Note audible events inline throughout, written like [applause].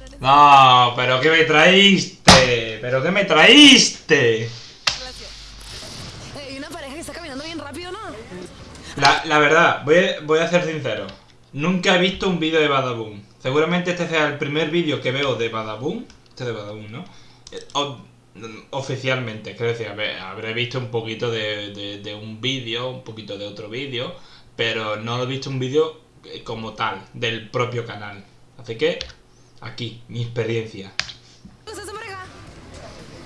necesito No, pero ¿qué me traíste? ¿Pero qué me traíste? relación. [laughs] Y una pareja que está caminando bien rápido, ¿no? La, la verdad, voy a, voy a ser sincero. Nunca he visto un vídeo de Badaboom. Seguramente este sea el primer vídeo que veo de Badaboom. Este de Badaboom, ¿no? Eh, o- oficialmente, quiero decir, habré visto un poquito de, de- de un vídeo, un poquito de otro vídeo, pero no he visto un vídeo eh, como tal, del propio canal. Así que, aquí, mi experiencia. ¿Ustedes son pareja?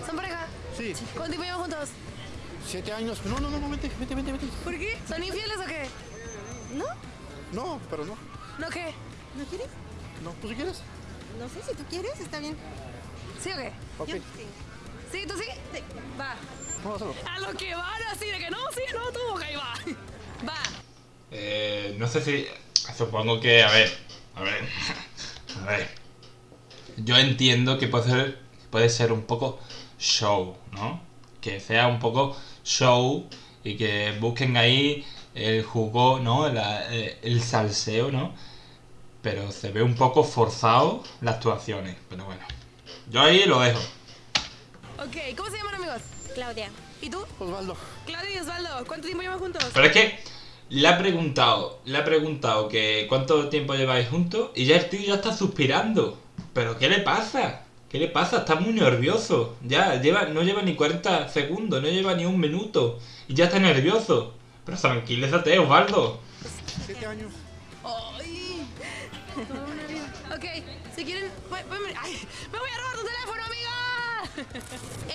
¿Son pareja? Sí, ¿Cuánto tiempo llevan juntos? siete años. No, no, no, no, vete, vete, vete, vete. ¿Por qué? ¿Son infieles o qué? ¿No? No, pero no. ¿No qué? ¿No quieres? No, ¿tú si quieres? No sé, si tú quieres, está bien. ¿Sí o qué? Ok, Yo- sí. ¿Sí? ¿Tú sí? Sí. Va. vamos a hacerlo. A lo que van así, de que no, sí, no, tú, ok, va. [laughs] Va. Eh, no sé si. Supongo que. A ver. A ver. [laughs] A ver. Yo entiendo que puede ser, puede ser un poco show, ¿no? Que sea un poco show y que busquen ahí el jugo, ¿no? La- eh, el salseo, ¿no? Pero se ve un poco forzado las actuaciones. Pero bueno. Yo ahí lo dejo. Ok, ¿cómo se llaman amigos? Claudia. ¿Y tú? Osvaldo. Claudia y Osvaldo, ¿cuánto tiempo llevan juntos? Pero es que le ha preguntado, le ha preguntado que cuánto tiempo lleváis juntos y ya el tío ya está suspirando. ¿Pero qué le pasa? ¿Qué le pasa? Está muy nervioso. Ya, lleva, no lleva ni 40 segundos, no lleva ni un minuto. Y ya está nervioso. Pero tranquilízate, Osvaldo. Siete años. ¡Ay! Ok, si quieren. ¡Ay! ¡Me voy a robar tu teléfono, amiga!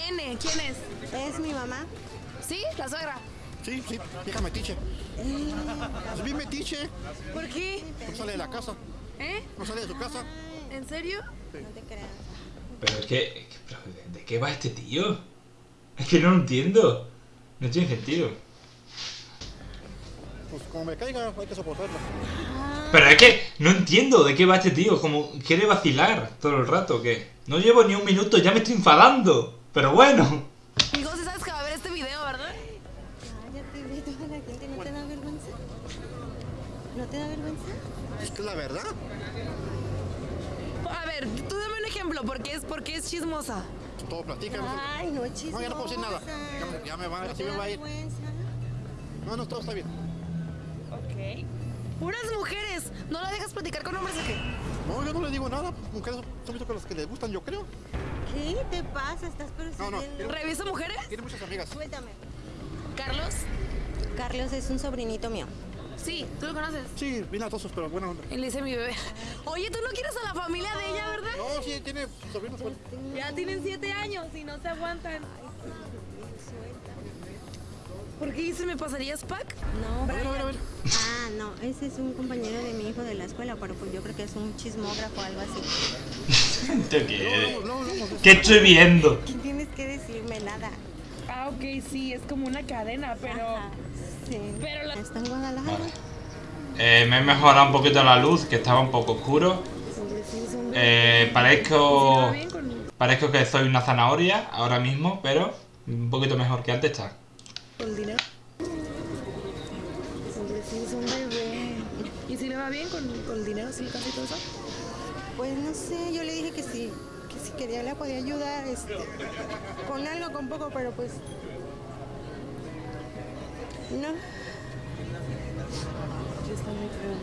N, ¿quién es? Es mi mamá. ¿Sí? La suegra. Sí, sí, vieja metiche. Es bien metiche. ¿Por qué? No sale de la casa. ¿Eh? No sale de su casa. ¿En serio? No te creas. Pero es que, que- pero ¿de- ¿de qué va este tío? Es que no lo entiendo. No tiene sentido. Pues como me caiga, hay que soportarlo. Pero es que no entiendo de qué va este tío. Como quiere vacilar todo el rato, ¿o ¿qué? No llevo ni un minuto, ya me estoy enfadando. Pero bueno. Si sabes que va a ver este video, ¿verdad? Cállate, ve toda la gente. ¿No te da vergüenza? ¿No te da vergüenza? Es que es la verdad. Ver, tú dame un ejemplo, porque es, porque es chismosa. Todo platica. Ay, no es chismosa. No, ya no puedo decir nada. Ya me- ya me va- ¿No así me va a ir. No, no, todo está bien. Ok. Puras mujeres. ¿No la dejas platicar con hombres o qué? No, yo no le digo nada. Mujeres son muchas cosas que les gustan, yo creo. ¿Qué te pasa? ¿Estás No, no, persiguiendo? ¿Revisa mujeres? Tiene muchas amigas. Suéltame. ¿Carlos? Carlos es un sobrinito mío. Sí, tú lo conoces. Sí, bien atosos, pero buena onda. Él dice mi bebé. Oye, tú no quieres a la familia de ella, ¿verdad? No, sí, tiene sobrinos. Ya tienen siete años y no se aguantan. ¿Por qué dice me pasarías pack? No, A ver, a ver, a ver. Ah, no, ese es un compañero de mi hijo de la escuela, pero pues yo creo que es un chismógrafo o algo así. [laughs] ¿Qué, No, no, no, no. ¿Qué estoy viendo? ¿Qué tienes que decirme? Nada. Ah, ok, sí, es como una cadena, pero... Ajá, sí. Pero la- Está en Guadalajara. Eh, me he mejorado un poquito la luz, que estaba un poco oscuro. Eh, parezco, parezco que soy una zanahoria ahora mismo, pero un poquito mejor que antes está. con dinero. Hombre, sí, es un bebé. ¿Y si le va bien con, con el dinero, sí, casi todo eso? Pues no sé, yo le dije que sí, que si quería le podía ayudar, este, con algo, con poco, pero pues no. Está muy feo.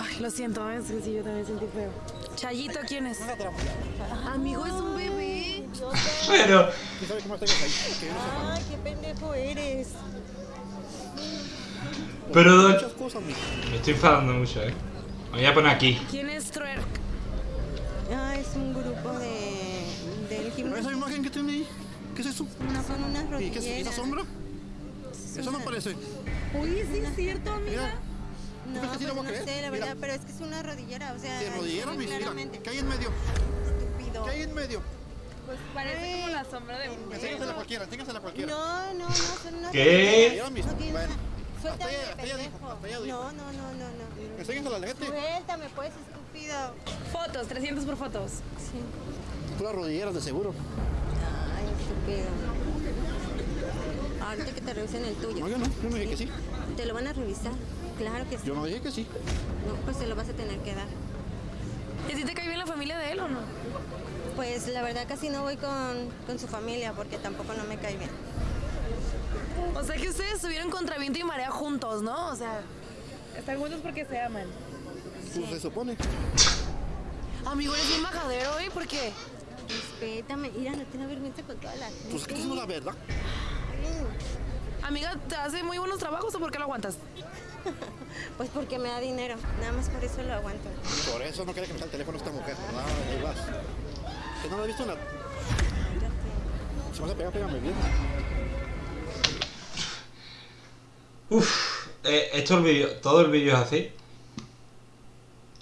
Ay, lo siento, es que sí, yo también sentí feo. Chayito, ¿quién es? Amigo, es un bebé. Pero, ¿Quién sabe qué más tengas ahí? Que yo no sepa. Ay, qué pendejo eres. pero Muchas cosas, mi. me estoy enfadando mucho, eh. Me voy a poner aquí. ¿Quién es Twerk? Ah, es un grupo de del ¿Esa gimnasio. imagen que tiene ahí? ¿Qué es eso? Son unas ¿Y qué es esa sombra? Eso no parece. Uy, sí es cierto, amiga. Mira, No, ¿Tú crees que sí pues lo voy a no creer? sé, la Mira. verdad, pero es que es una rodillera, o sea, ¿De rodillera, se ve mi? Mira, claramente. ¿qué hay en medio? Estúpido. ¿Qué hay en medio? Pues parece como la sombra de un Enséñasela a cualquiera, enséñasela a cualquiera. No, no, no, son unas ¿Qué? mis. No. Suéltame, Hasta allá- hasta allá dijo, pendejo. hasta allá dijo. No, no, no, no, no. Enséñasela a la gente. Suéltame, pues, estúpido. Fotos, 300 por fotos. Sí. Puras rodilleras de seguro. Ay, estúpido. Ahorita que te revisen el tuyo. No, yo no, yo no dije que sí. Te lo van a revisar. Claro que sí. Yo no dije que sí. No, pues se lo vas a tener que dar. ¿Y si te cae bien la familia? Pues la verdad casi no voy con, con su familia porque tampoco no me cae bien. O sea que ustedes estuvieron contra viento y marea juntos, ¿no? O sea, están juntos porque se aman. Pues se supone. Amigo, eres bien majadero, ¿eh? ¿Por qué? Respétame, mira, no tiene vergüenza con toda la gente. Pues que es la verdad. Amiga, ¿te hace muy buenos trabajos o por qué lo aguantas? [laughs] Pues porque me da dinero, nada más por eso lo aguanto. Por eso no quiere que me el teléfono esta mujer. Ah, ahí vas. Que no la he visto en la... Si me vas a pegar, pégame bien. Uf, eh, esto el vídeo, todo el vídeo es así.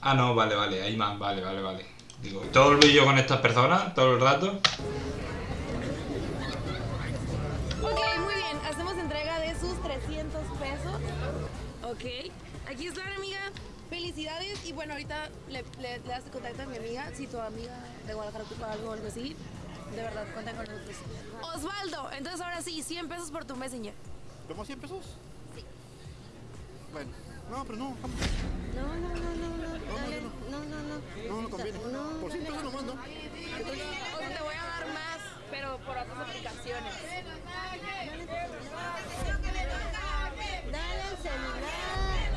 Ah, no, vale, vale, hay más, vale, vale, vale. Digo, todo el vídeo con estas personas, todo el rato. Entrega de sus 300 pesos. Ok. Aquí están, amiga. Felicidades. Y bueno, ahorita le, le, le das el contacto a mi amiga. Si tu amiga de Guadalajara ocupa algo o algo así, de verdad, cuentan con nosotros. Osvaldo, entonces ahora sí, 100 pesos por tu Messenger. ¿Vemos 100 pesos? Sí. Bueno. No, pero no. vamos. No, no, no, no, no, dale, no, no, no. No, no conviene. No, Por 100 pesos nomás, ¿no? O sea, te voy a dar más, pero por otras aplicaciones. Dale el celular.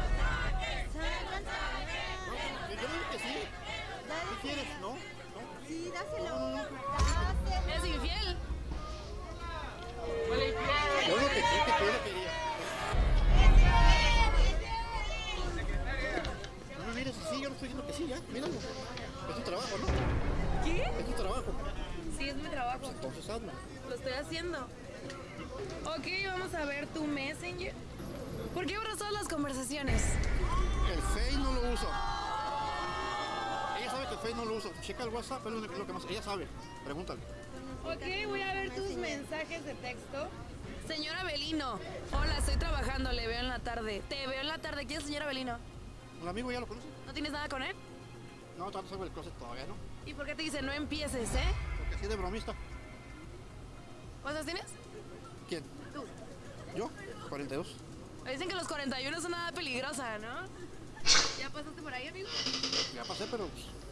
Yo digo que sí. ¿Qué quieres? ¿No? ¿No? Sí, dáselo. ¿Eres infiel? El WhatsApp, es lo único- lo que más. Ella sabe. Pregúntale. Ok, voy a ver tus mensajes de texto. Señora Belino, hola, estoy trabajando, le veo en la tarde. Te veo en la tarde, ¿quién es señora Belino? ¿Un amigo ya lo conoce? ¿No tienes nada con él? No, tanto salgo del closet todavía, ¿no? ¿Y por qué te dice no empieces, eh? Porque así de bromista. ¿Cuántos tienes? ¿Quién? Tú. ¿Yo? 42. Me dicen que los 41 es una edad peligrosa, ¿no? ¿Ya pasaste por ahí, amigo? Ya pasé, pero pues, ¿Y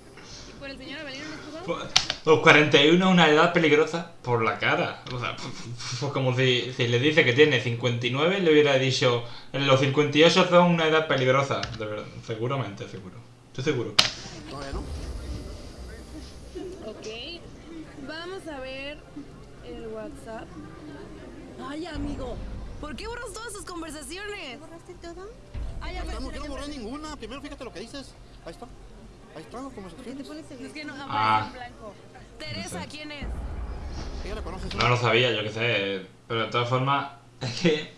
por el señor Belino no pasado? Pues, Los 41 es una edad peligrosa por la cara. O sea, pues como si, si le dice que tiene 59, le hubiera dicho los 58 son una edad peligrosa. De verdad, seguramente, seguro. Estoy seguro. todavía no. Ok. Vamos a ver el WhatsApp. Ay, amigo. ¿Por qué borras todas sus conversaciones? ¿Borraste todo? Ay, ya No, no borré ninguna. Primero fíjate lo que dices. Ahí está. Ahí están las ¿Por qué te conversaciones. pones Es que no aparece Ah. en blanco. Teresa, ¿quién es? No lo sabía, yo qué sé. Pero de todas formas, [laughs] es que.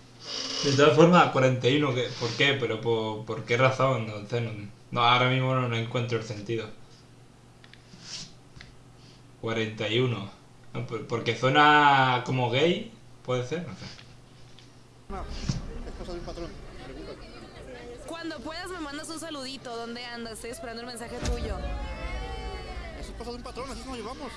De todas formas, 41, ¿qué? ¿por qué? ¿Pero por, por qué razón? No, sé, no, no, ahora mismo no, no encuentro el sentido. 41. No, por- porque suena como gay, puede ser, no sé. No, es cosa de un patrón. Cuando puedas me mandas un saludito. ¿Dónde andas? Estoy esperando el mensaje tuyo. Eso es cosa de un patrón, así nos llevamos.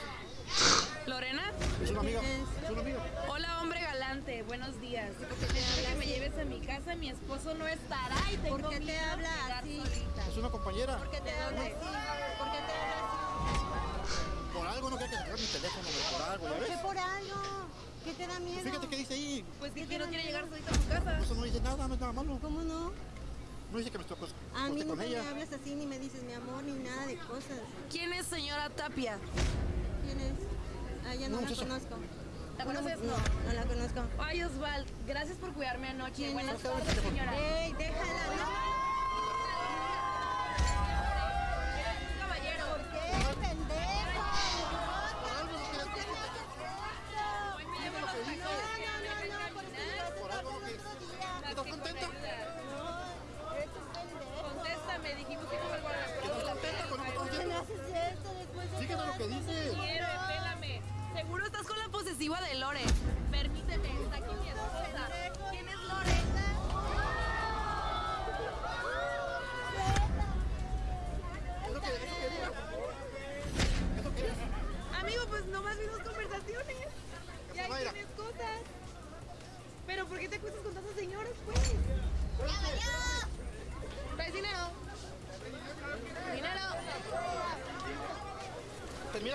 ¿Lorena? Es una amiga. Es una amiga. Hola, hombre galante. Buenos días. Necesito que me lleves a mi casa. Mi esposo no estará y tengo ¿Por qué te habla llegar así? solita. Es una compañera. ¿Por qué te habla así? ¿Por qué te habla Por algo no quiere que sacar mi teléfono, por algo, ¿ya? ¿Por qué ves? por algo? ¿Qué te da miedo? Fíjate qué dice ahí. Pues que no quiere llegar solita a su casa. Eso no dice nada, no es nada malo. ¿Cómo no? No dice que me acos- A mí nunca me hablas así ni me dices mi amor ni nada de cosas. ¿Quién es señora Tapia? ¿Quién es? A ella no, No, la muchacha. conozco. ¿La conoces? No, no la conozco. Ay, Osval, gracias por cuidarme anoche. ¿Quién Buenas es? tardes, señora. ¡Ey, déjala! Caballero. Posesiva de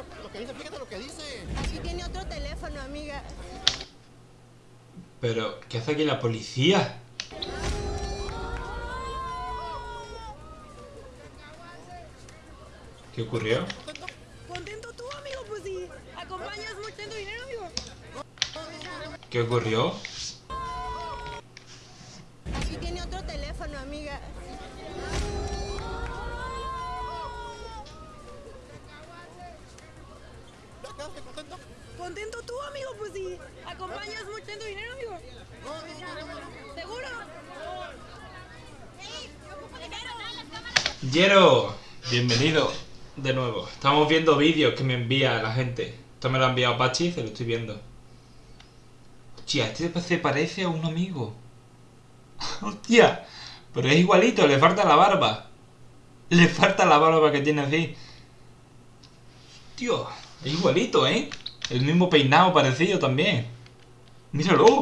mira lo que dice, fíjate lo que dice. Aquí tiene otro teléfono, amiga. Pero, ¿qué hace aquí la policía? ¿Qué ocurrió? Contento tú, amigo, pues si acompañas mucho dinero, amigo. ¿Qué ocurrió? Aquí tiene otro teléfono, amiga. ¿Ya quedaste contento? Contento tú, amigo, pues si acompañas mucho tu dinero, amigo. ¿Seguro? Yero, bienvenido de nuevo. Estamos viendo vídeos que me envía la gente. Esto me lo ha enviado Pachi, se lo estoy viendo. Hostia, este se parece a un amigo. [laughs] Hostia, pero es igualito, le falta la barba. Le falta la barba que tiene así. Tío, es igualito, ¿eh? El mismo peinado parecido también. Míralo.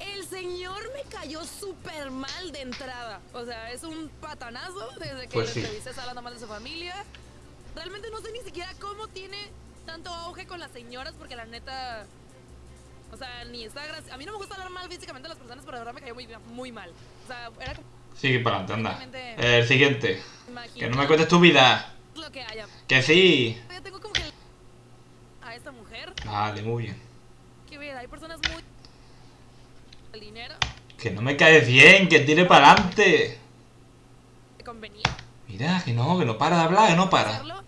El señor me cayó súper mal de entrada. O sea, es un patanazo desde que Pues le sí. entrevisté hablando mal de su familia. Realmente no sé ni siquiera cómo tiene tanto auge con las señoras, porque la neta. O sea, ni está gracia- A mí no me gusta hablar mal físicamente de las personas, pero de verdad me cayó muy, muy mal. O sea, era como. Sigue para adelante, anda. El siguiente. Que no me cuentes tu vida. lo que haya. Que sí. Yo tengo como que. A esta mujer. Vale, muy bien. Que ver, hay personas muy. El dinero. Que no me caes bien, que tire para adelante. Mira, que no, que no para de hablar, que no para. hacerlo.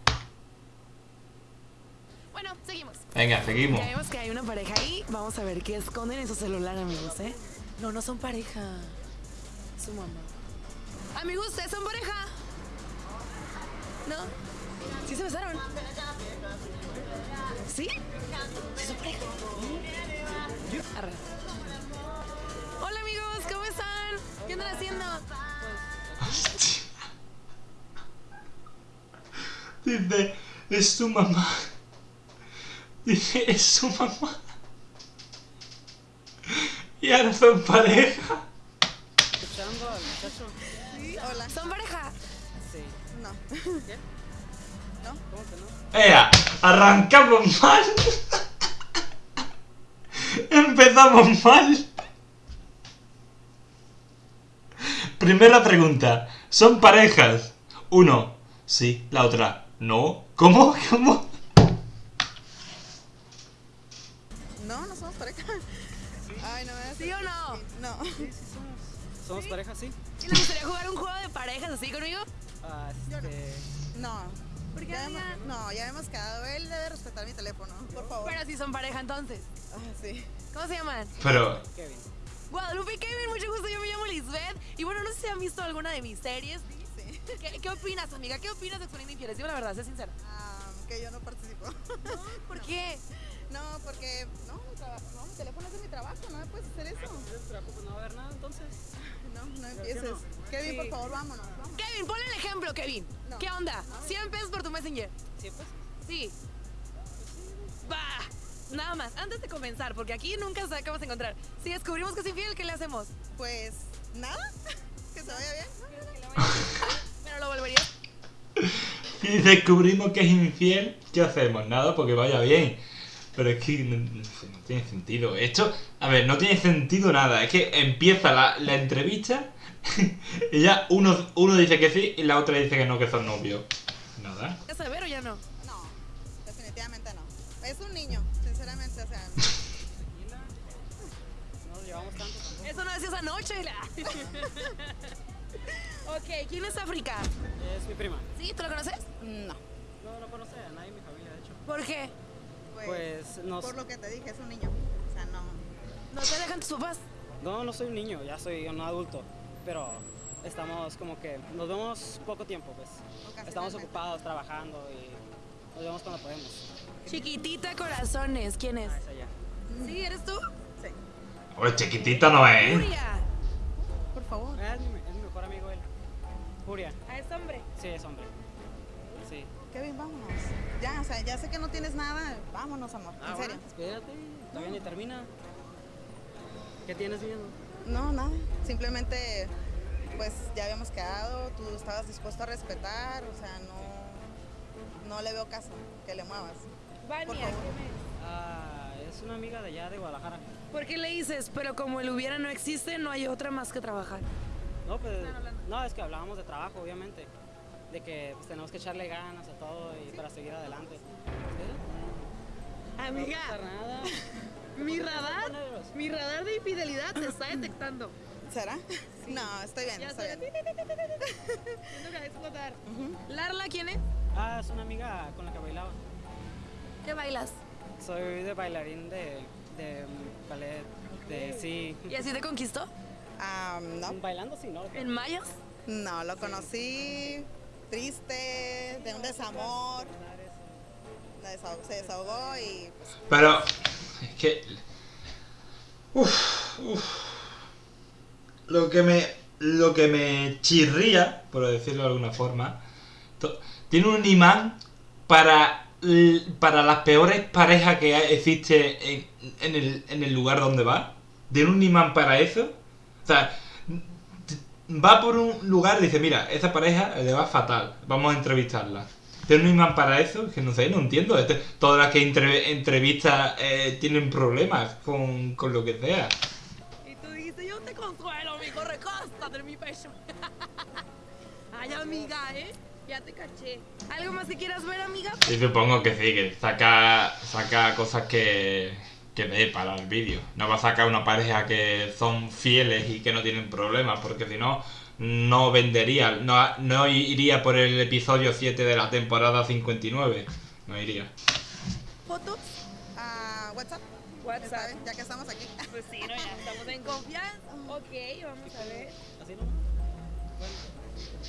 Bueno, seguimos. Venga, seguimos. Ya vemos que hay una pareja ahí. Vamos a ver qué esconden en su celular, amigos, ¿eh? No, no son pareja. Su mamá. Amigos, ¿ustedes son pareja? ¿No? ¿Sí se besaron? ¿Sí? ¿Sí son pareja? Arre. Hola, amigos, ¿cómo están? ¿Qué andan haciendo? Hostia. Dice, es su mamá. Dice, es su mamá. Y ahora son pareja. escuchando al muchacho? Hola. ¿Son pareja? Sí. No. ¿Qué? ¿No? ¿Cómo que no? Ea, arrancamos mal. Empezamos mal. Primera pregunta. ¿Son parejas? Uno, sí. La otra, no. ¿Cómo? ¿Cómo? Somos. ¿Somos pareja, sí? ¿Y les gustaría jugar un juego de parejas así conmigo? Ah, este... No. ¿Por qué, Ya hemos- no, ya hemos quedado. Él debe respetar mi teléfono, por favor. Pero si son pareja entonces. Ah, sí. ¿Cómo se llaman? Pero, Kevin. Guadalupe y Kevin, mucho gusto, yo me llamo Lisbeth. Y bueno, no sé si han visto alguna de mis series. Sí. ¿Qué, qué opinas, amiga? ¿Qué opinas de Exponiendo Infieles? Dime la verdad, sé sincera. Ah, que yo no participo. ¿Por qué? [laughs] No, porque no mi, no, mi teléfono es de mi trabajo, no me puedes hacer eso. ¿No te preocupes? ¿No va a haber nada entonces? [laughs] No, no ¿sí o empieces. no? Kevin, Sí. por favor, vámonos. vámonos. Kevin, ponle el ejemplo, Kevin. No. ¿Qué onda? 100 pesos por tu Messenger. Sí, pues. Sí. Va. Nada más, antes de comenzar, porque aquí nunca sabemos qué vamos a encontrar. Si descubrimos que es infiel, ¿qué le hacemos? Pues nada, [laughs] que se vaya bien. [laughs] Pero lo volverías. si descubrimos que es infiel, ¿qué hacemos? Nada, porque vaya bien. Pero es que no, no sé, no tiene sentido. Esto, a ver, no tiene sentido nada. Es que empieza la, la entrevista [laughs] y ya uno, uno dice que sí y la otra dice que no, que son novios. Nada. ¿Ya saber o ya no? No, definitivamente no. Es un niño, sinceramente, o sea. Tranquila. [laughs] No nos llevamos tanto tampoco. Eso no decías anoche, la. [laughs] ok, ¿quién es África? Es mi prima. ¿Sí? ¿Tú lo conoces? No. No, no conoce a nadie en mi familia, de hecho. ¿Por qué? Pues, Pues nos... por lo que te dije, es un niño. O sea, no. ¿No te dejan tus papás? No, no soy un niño, ya soy un adulto. Pero estamos como que... Nos vemos poco tiempo, pues. Estamos ocupados trabajando y nos vemos cuando podemos. Chiquitita Corazones, ¿quién es? Ah, es. ¿Sí? ¿Eres tú? Sí. Oye, chiquitita no es. Furia. Por favor. Ah, es, mi, es mi mejor amigo él. Furia. ¿A este hombre? Sí, es hombre. Kevin, vámonos. Ya, o sea, ya sé que no tienes nada. Vámonos, amor. Ah, en serio. bueno, espérate, todavía ni termina. ¿Qué tienes viendo? No, nada. Simplemente, pues ya habíamos quedado. Tú estabas dispuesto a respetar. O sea, no. no le veo caso que le muevas. Vania, Por ¿qué favor. me- Ah, es una amiga de allá de Guadalajara. ¿Por qué le dices? Pero como el hubiera no existe, no hay otra más que trabajar. No, pues, no, es que hablábamos de trabajo, obviamente. De que pues, tenemos que echarle ganas a todo y para seguir adelante. ¿Sí? Amiga, No nada. [laughs] mi radar, mi radar de infidelidad te está detectando. ¿Será? No, estoy bien, Ya estoy bien. Siento que va a explotar. Larla, ¿quién es? Ah, es una amiga con la que bailaba. ¿Qué bailas? Soy de bailarín de, de mm, ballet, de sí. ¿Y así te conquistó? Ah, no, Bailando sí, ¿no? ¿En mayas? no, lo conocí triste, de un desamor, se desahogó y pues, Pero es que... Lo que me... Lo que me chirría, por decirlo de alguna forma, tiene un imán para, para las peores parejas que existe en, el, lugar donde va. Tiene un imán para eso. O sea, va por un lugar y dice, mira, esa pareja le va fatal, vamos a entrevistarla. ¿Tiene un imán para eso? Es que no sé, no entiendo. Este- todas las que entre- entrevistas eh, tienen problemas con, con lo que sea. Y tú dijiste, yo te consuelo, mijo, recóstate en mi pecho. [laughs] Ay, amiga, ¿eh? Ya te caché. ¿Algo más que quieras ver, amiga? Y supongo que sí, que saca, saca cosas que, que dé para el vídeo. No va a sacar una pareja que son fieles y que no tienen problemas, porque si no, no vendería. No, no iría por el episodio 7 de la temporada 59. No iría. ¿Fotos? ah, WhatsApp. WhatsApp. Ya que estamos aquí. Pues sí, no, ya [laughs] estamos en confianza. Ok, vamos a ver. ¿Así no? Bueno,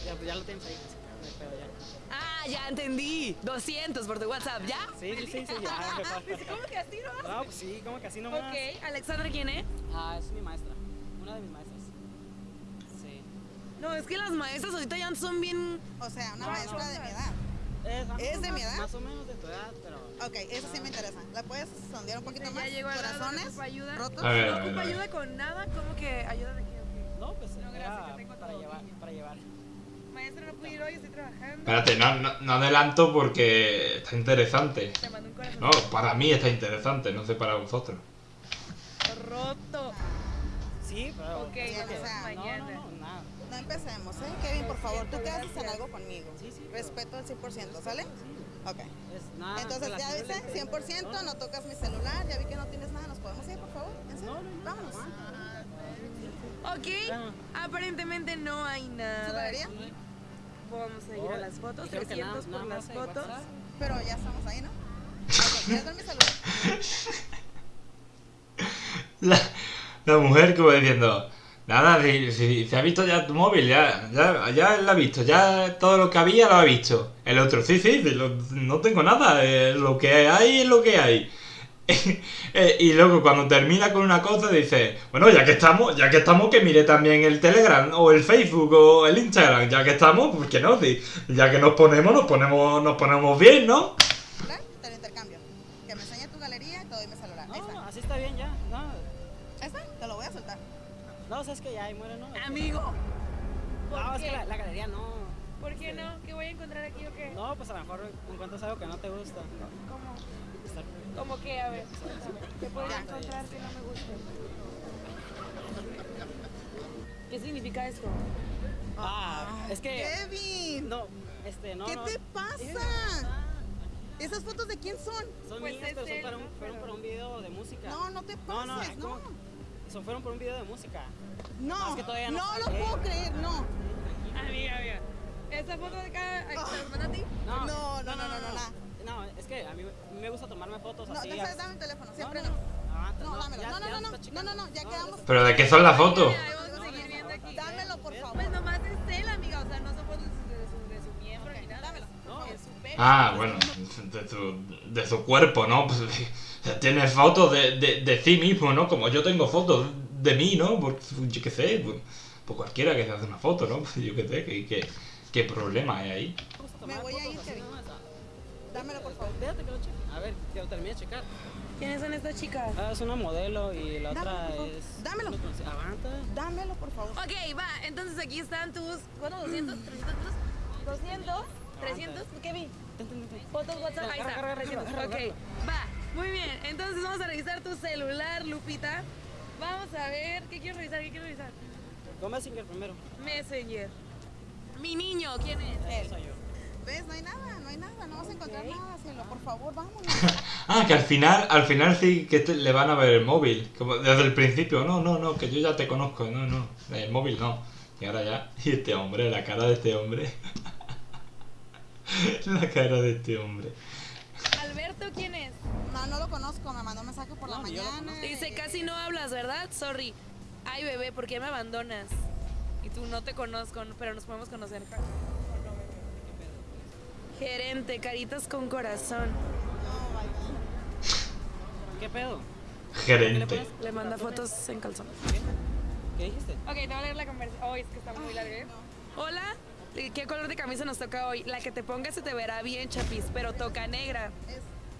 ya, pues ya lo tienes ahí. No hay pedo ya. Ah, ya entendí. 200 por tu WhatsApp, ¿ya? Sí, sí, sí, sí, ya. [laughs] ¿Cómo que así no? No, pues sí, como que así nomás. Ok, Alexandra, ¿quién es? Ah, es mi maestra. Una de mis maestras. Sí. No, es que las maestras ahorita ya son bien... O sea, una No, maestra de no. mi edad. Es, ¿Es de más- mi edad? Más o menos de tu edad, pero. Ok, eso sí me interesa. ¿La puedes sondear un poquito Ya más? lado, Corazones ¿ocupa ayuda? rotos. A ver, No a ver, ocupa a ver. ayuda con nada, ¿cómo que ayuda de qué? No, pues No, gracias, era que tengo para llevar, para llevar. No pude ir hoy, estoy trabajando. Espérate, no, no, no adelanto porque está interesante. Te mando un corazón No, para mí está interesante, no sé para vosotros. roto. Sí, pero. Ok, no, mañana. No, no, nada. No empecemos, ¿eh? Kevin, por favor, tú quedas en gracias. algo conmigo. Sí, sí. Respeto al 100%, ¿sale? Ok. Entonces, ya viste, de- 100%, no tocas mi celular, ya vi que no tienes nada, ¿nos podemos ir, por favor? ¿En serio? No, no, no. Vámonos. Ok, aparentemente no hay nada. ¿Su. Vamos a ir a las fotos, creo que 300 nada- por las fotos. Pero ya estamos ahí, ¿no? [laughs] La, la mujer como diciendo, nada, si, si- se ha visto ya tu móvil, ya, ya, ya lo ha visto, ya todo lo que había lo ha visto. El otro, sí, sí, sí, lo- no tengo nada, eh, lo que hay es lo que hay. [laughs] Eh, y luego cuando termina con una cosa dice, bueno, ya que estamos, ya que estamos, que mire también el Telegram o el Facebook o el Instagram, ya que estamos, pues que no, sí, ya que nos ponemos, nos ponemos, nos ponemos bien, ¿no? Lo intercambio. Que me enseñe tu galería y te doy mi celular. Ahí No, está. así está bien ya. No, te lo voy a soltar. no, o sea, es que ya ahí muere, ¿no? Amigo, ¿por No, es qué? que la, la galería no. ¿por qué no? ¿Qué voy a encontrar aquí o qué? No, pues a lo mejor encuentras algo que no te gusta. ¿Cómo que? A ver. ¿Qué podría encontrar que no me guste? ¿Qué significa esto? Ah, es que. Kevin, No, este, no. ¿qué no. te pasa? ah, ¿Esas fotos de quién son? Son Pues mías, pero son para un, ¿no? fueron para un video de música. No, no te No, no, pases, no. ¿cómo? Son fueron por un video de música. No, No, es que todavía no no lo puedo creer, no. Amiga, amiga. ¿Esa foto de acá te las manda a ti? No, No, no, no, no, no. No, es que a mí me gusta tomarme fotos No, así. deja, a- dame el teléfono, no, siempre no. no. No, dámelo. ya- No, no, ya no, no, no, checando. no, no, ya quedamos. Pero ¿de qué son las fotos? Dámelo, por favor. Pues nomás es él, amiga. O sea, no son fotos de su, miembro ni nada. Dámelo. No, Es su pelo. Ah, bueno, de su, de su cuerpo, ¿no? Pues, tiene fotos de, de, de sí mismo, ¿no? Como yo tengo fotos de mí, ¿no? Pues, yo qué sé, pues, pues cualquiera que se hace una foto, ¿no? Pues yo qué sé, ¿qué, qué, qué problema hay ahí? me voy a ir, Kevin. Dámelo, por favor. Déjate que lo cheque. A ver, que lo termine de checar. ¿Quiénes son estas chicas? Ah, es una modelo y la otra Dámelo, favor. es. Dámelo. Aguanta. Dámelo, por favor. Ok, va. Entonces aquí están tus. ¿Cuánto? ¿200? ¿300 pesos? ¿200? ¿300? Kevin. ten, ten, ten. Fotos WhatsApp, ahí está. Ok, va. Muy bien. Entonces vamos a revisar tu celular, Lupita. Vamos a ver. ¿Qué quiero revisar? ¿Qué quiero revisar? Con Messenger primero. Messenger. Mi niño, ¿quién es? Ese soy yo. ¿Ves? No hay nada, no hay nada, no vas a encontrar nada, cielo. Por favor, vámonos. [laughs] Ah, que al final, al final sí que te- le van a ver el móvil. Como desde el principio, no, no, no, que yo ya te conozco, no, no. El móvil no. Y ahora ya. [laughs] Y este hombre, la cara de este hombre. [laughs] la cara de este hombre. Alberto, ¿quién es? No, no lo conozco, me mandó un mensaje por la No, mañana. Dice, casi no hablas, ¿verdad? Sorry. Ay, bebé, ¿por qué me abandonas? Y tú no te conozco, pero nos podemos conocer. Gerente, caritas con corazón. ¿Qué pedo? Gerente. Le manda fotos en calzón. ¿Qué dijiste? Ok, te voy a leer la conversación. Oh, es que está muy larga. ¿eh? Hola, ¿qué color de camisa nos toca hoy? La que te pongas se te verá bien, chapis, pero toca negra.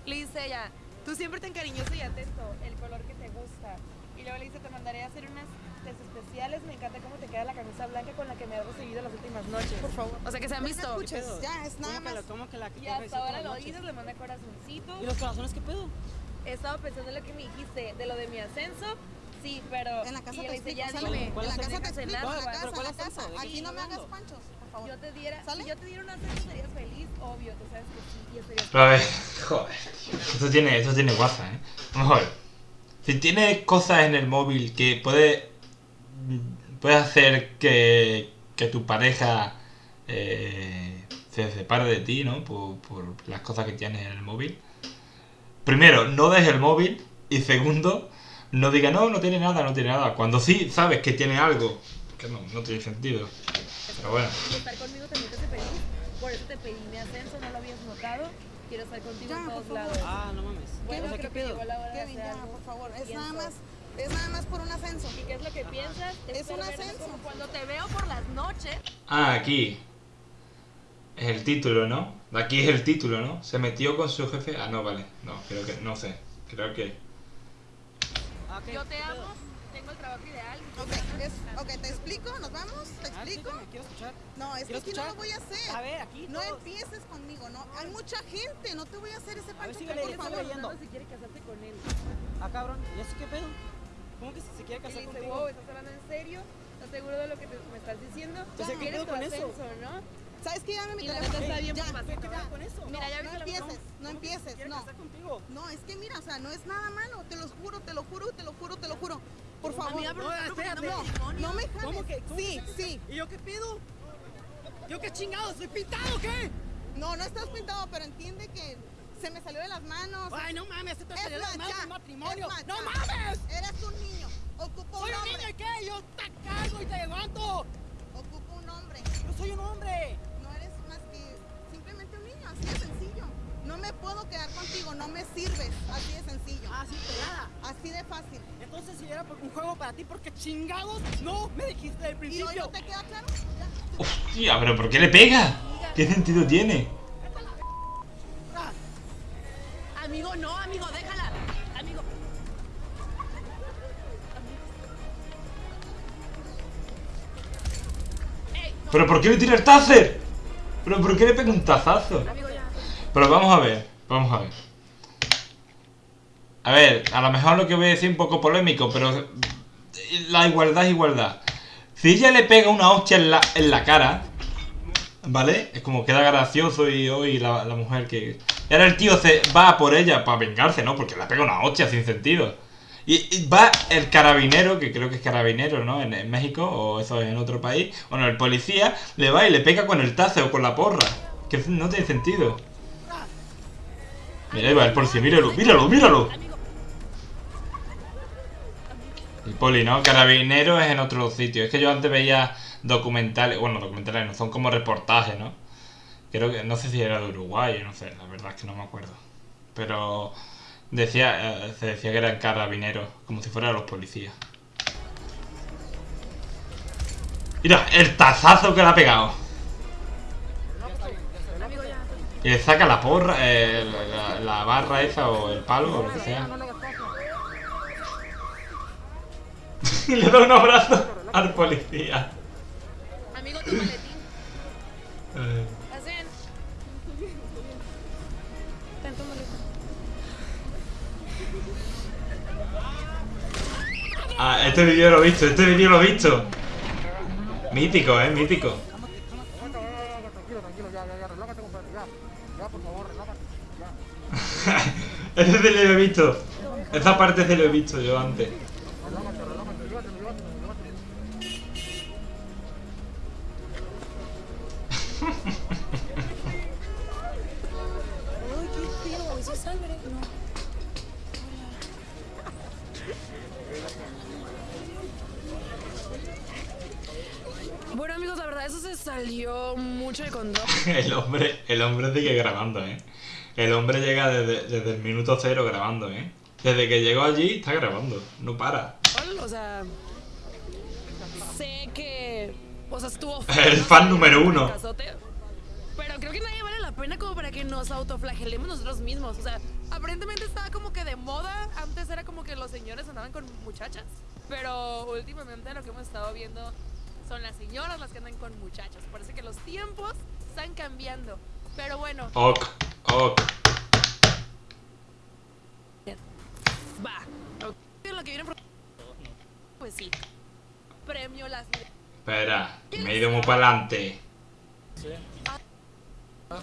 Le dice ella, tú siempre tan cariñoso y atento, el color que te gusta. Y luego le dice, te mandaré a hacer unas test especiales, me encanta cómo te queda la camisa blanca con la que me has recibido las últimas noches. Por favor. O sea que se han visto. escuches. pedo? ya, es nada ¿Cómo que más. lo- ¿Cómo que la que Y hasta ahora lo dices, le manda corazoncitos. ¿Y los corazones qué pedo? He estado pensando en lo que me dijiste, de lo de mi ascenso. Sí, pero. En la casa te explico, ya sale. dime. ¿Cuál En la casa te ascenso? explico, en la ¿Cuál- casa, en la casa. ¿De qué Aquí no me hagas panchos, por favor. yo te diera, ¿Sale? si yo te diera un ascenso, serías feliz, obvio, tú sabes que sí, y estarías a ver, joder. Esto tiene, esto tiene guasa, ¿eh? Ver. Si tienes cosas en el móvil que puede, puede hacer que, que tu pareja eh, se separe de ti, ¿no? Por, por las cosas que tienes en el móvil. Primero, no dejes el móvil. Y segundo, no diga no, no tiene nada, no tiene nada. Cuando sí sabes que tiene algo, que no, no tiene sentido. Pero bueno. Estar conmigo también te feliz. Por eso te pedí mi ascenso, no lo habías notado. Quiero estar contigo Ya, en todos lados. Ah, no mames. Bueno, o sea, ¿qué que pedo? llegó la hora de Kevin, hacer ya, algo. por favor. Es nada más, es nada más por un ascenso. ¿Y qué es lo que piensas? Es un ascenso. como Cuando te veo por las noches. Ah, aquí. Es el título, ¿no? Aquí es el título, ¿no? Se metió con su jefe. Ah, no, vale. No, creo que. No sé. Creo que. Yo te amo, tengo el trabajo ideal. Ok, es, ok, te explico, nos vamos, te Ah, explico. explícame, quiero escuchar. No, es que ¿Quiero aquí no lo voy a hacer. A ver, aquí No empieces conmigo, no. Hay mucha gente, no te voy a hacer ese pancho, por favor. si quiere casarte con él. Ah, cabrón. ¿Y eso qué pedo? ¿Cómo que si se quiere Y casar le dice, contigo? wow, ¿estás hablando en serio? ¿Estás seguro de lo que te- me estás diciendo? O sea, ¿qué ¿Quieres pedo tu con eso? no? ¿Sabes qué? Dame mi Y la teléfono. neta está bien ya. papacito, ¿Qué ¿verdad? pedo con eso? Mira, ya no lo empieces, ¿Cómo no que empieces, no. casar contigo? No, es que mira, o sea, no es nada malo, te lo juro, te lo juro, te lo juro, te lo juro. Por favor. Amiga, pero No, espérate. no, no me ¿Cómo jales. que? cómo Sí, que- sí. ¿Y yo qué pedo? ¿Yo qué chingado? ¿Soy pintado o qué? No, no estás pintado, pero entiende que se me salió de las manos. Ay, no mames, esto Es salió de las manos matrimonio. ¡No mames! Eres un niño. Ocupo ¿Soy un un niño hombre. y qué? Yo te cargo y te levanto. Ocupo un hombre. Yo soy un hombre. No eres más que simplemente un niño, así de sencillo. No me puedo quedar contigo, no me sirves, así de sencillo. Ah, sí, pegada. Así de fácil. Entonces, si era por- un juego para ti, porque chingados no me dijiste del ¿Y hoy principio. no te queda claro? Ya. ¡Hostia! ¿Pero por qué le pega? ¿Qué sentido tiene? Ah, Amigo, no, amigo, déjala. Amigo. ¿Pero por qué le tira el? ¿Pero por qué le pega un tazazo? Pero vamos a ver, vamos a ver. A ver, a lo mejor lo que voy a decir es un poco polémico, pero la igualdad es igualdad. Si ella le pega una hostia en la, en la cara, ¿vale? Es como queda gracioso y hoy la, mujer que... Y ahora el tío se va por ella para vengarse, ¿no? Porque le pega una hostia sin sentido. Y, va el carabinero, que creo que es carabinero, ¿no? En, México, o eso es en otro país. Bueno, el policía le va y le pega con el tazo o con la porra. Que no tiene sentido. Mira, ahí va el policía, míralo, míralo, míralo. El poli, ¿no? Carabinero es en otro sitio. Es que yo antes veía documentales, bueno, documentales no, son como reportajes, ¿no? Creo que, no sé si era de Uruguay, no sé, la verdad es que no me acuerdo. Pero decía, eh, se decía que eran carabineros, como si fueran los policías. Mira, el tazazo que le ha pegado. Y le saca la porra, eh, la- la barra esa o el palo o lo que sea. Y [laughs] le da un abrazo al policía. Amigo, tu maletín. Eh. Ay. Ah, este vídeo lo he visto, este vídeo lo he visto. Mítico, eh, mítico. Ese se lo he visto. Esa parte se lo he visto yo antes. Se salió mucho de control. [laughs] El hombre, el hombre sigue grabando, eh. El hombre llega desde, desde el minuto cero grabando, eh. Desde que llegó allí está grabando, no para. O sea, sé que, o sea, estuvo [laughs] El fan número uno. Pero creo que nadie vale la pena como para que nos autoflagelemos nosotros mismos. O sea, aparentemente estaba como que de moda. Antes era como que los señores andaban con muchachas. Pero últimamente lo que hemos estado viendo son las señoras las que andan con muchachos. Parece que los tiempos están cambiando. Pero bueno, Ok, ok. va. Ok. Lo que viene pro- Pues sí. Premio las Espera, me he ido muy para adelante.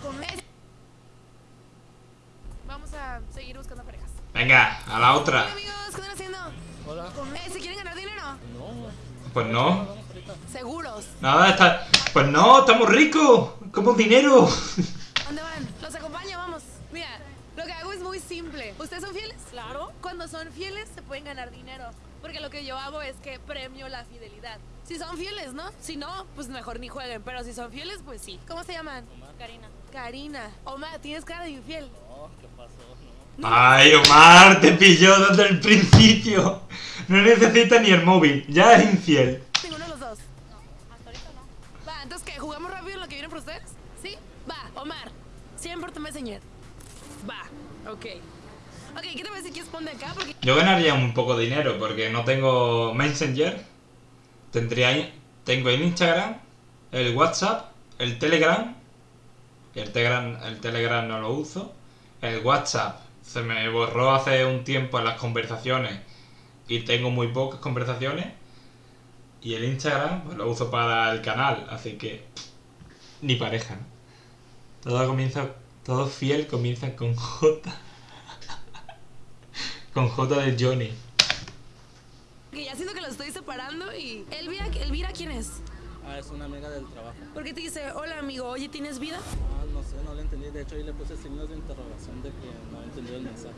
Con ese- Vamos a seguir buscando parejas. Venga, a la Hola otra. amigos, ¿qué están haciendo? Hola. Con ese, ¿quieren ganar dinero? Pues no. Seguros. Nada, está. Pues no, estamos ricos. Como dinero. [laughs] ¿Dónde van? Los acompaño, vamos. Mira, lo que hago es muy simple. ¿Ustedes son fieles? Claro. Cuando son fieles se pueden ganar dinero. Porque lo que yo hago es que premio la fidelidad. Si son fieles, ¿no? Si no, pues mejor ni jueguen. Pero si son fieles, pues sí. ¿Cómo se llaman? Karina. Karina. Omar, tienes cara de infiel. Ay, Omar, te pilló desde el principio. No necesita ni el móvil. Ya es infiel. Ninguno de los dos. No, hasta ahorita no. Va, entonces ¿qué? ¿Jugamos rápido lo que viene por ustedes? ¿Sí? Va, Omar. Siempre te Messenger. Va, ok. Ok, ¿qué te decir que responde acá? Porque Yo ganaría un poco de dinero porque no tengo Messenger. Tendría. Tengo el Instagram, el WhatsApp, el Telegram. El Telegram, el Telegram no lo uso. El WhatsApp se me borró hace un tiempo las conversaciones y tengo muy pocas conversaciones. Y el Instagram pues, lo uso para el canal, así que ni pareja. Todo comienza, todo fiel comienza con J. [laughs] con J de Johnny. que ya siento que lo estoy separando y... Elvira, Elvira, ¿quién es? Ah, es una amiga del trabajo. Porque te dice, hola amigo, oye, ¿tienes vida? Ah, no sé, no le entendí. De hecho, ahí le puse signos de interrogación de que no entendió el mensaje.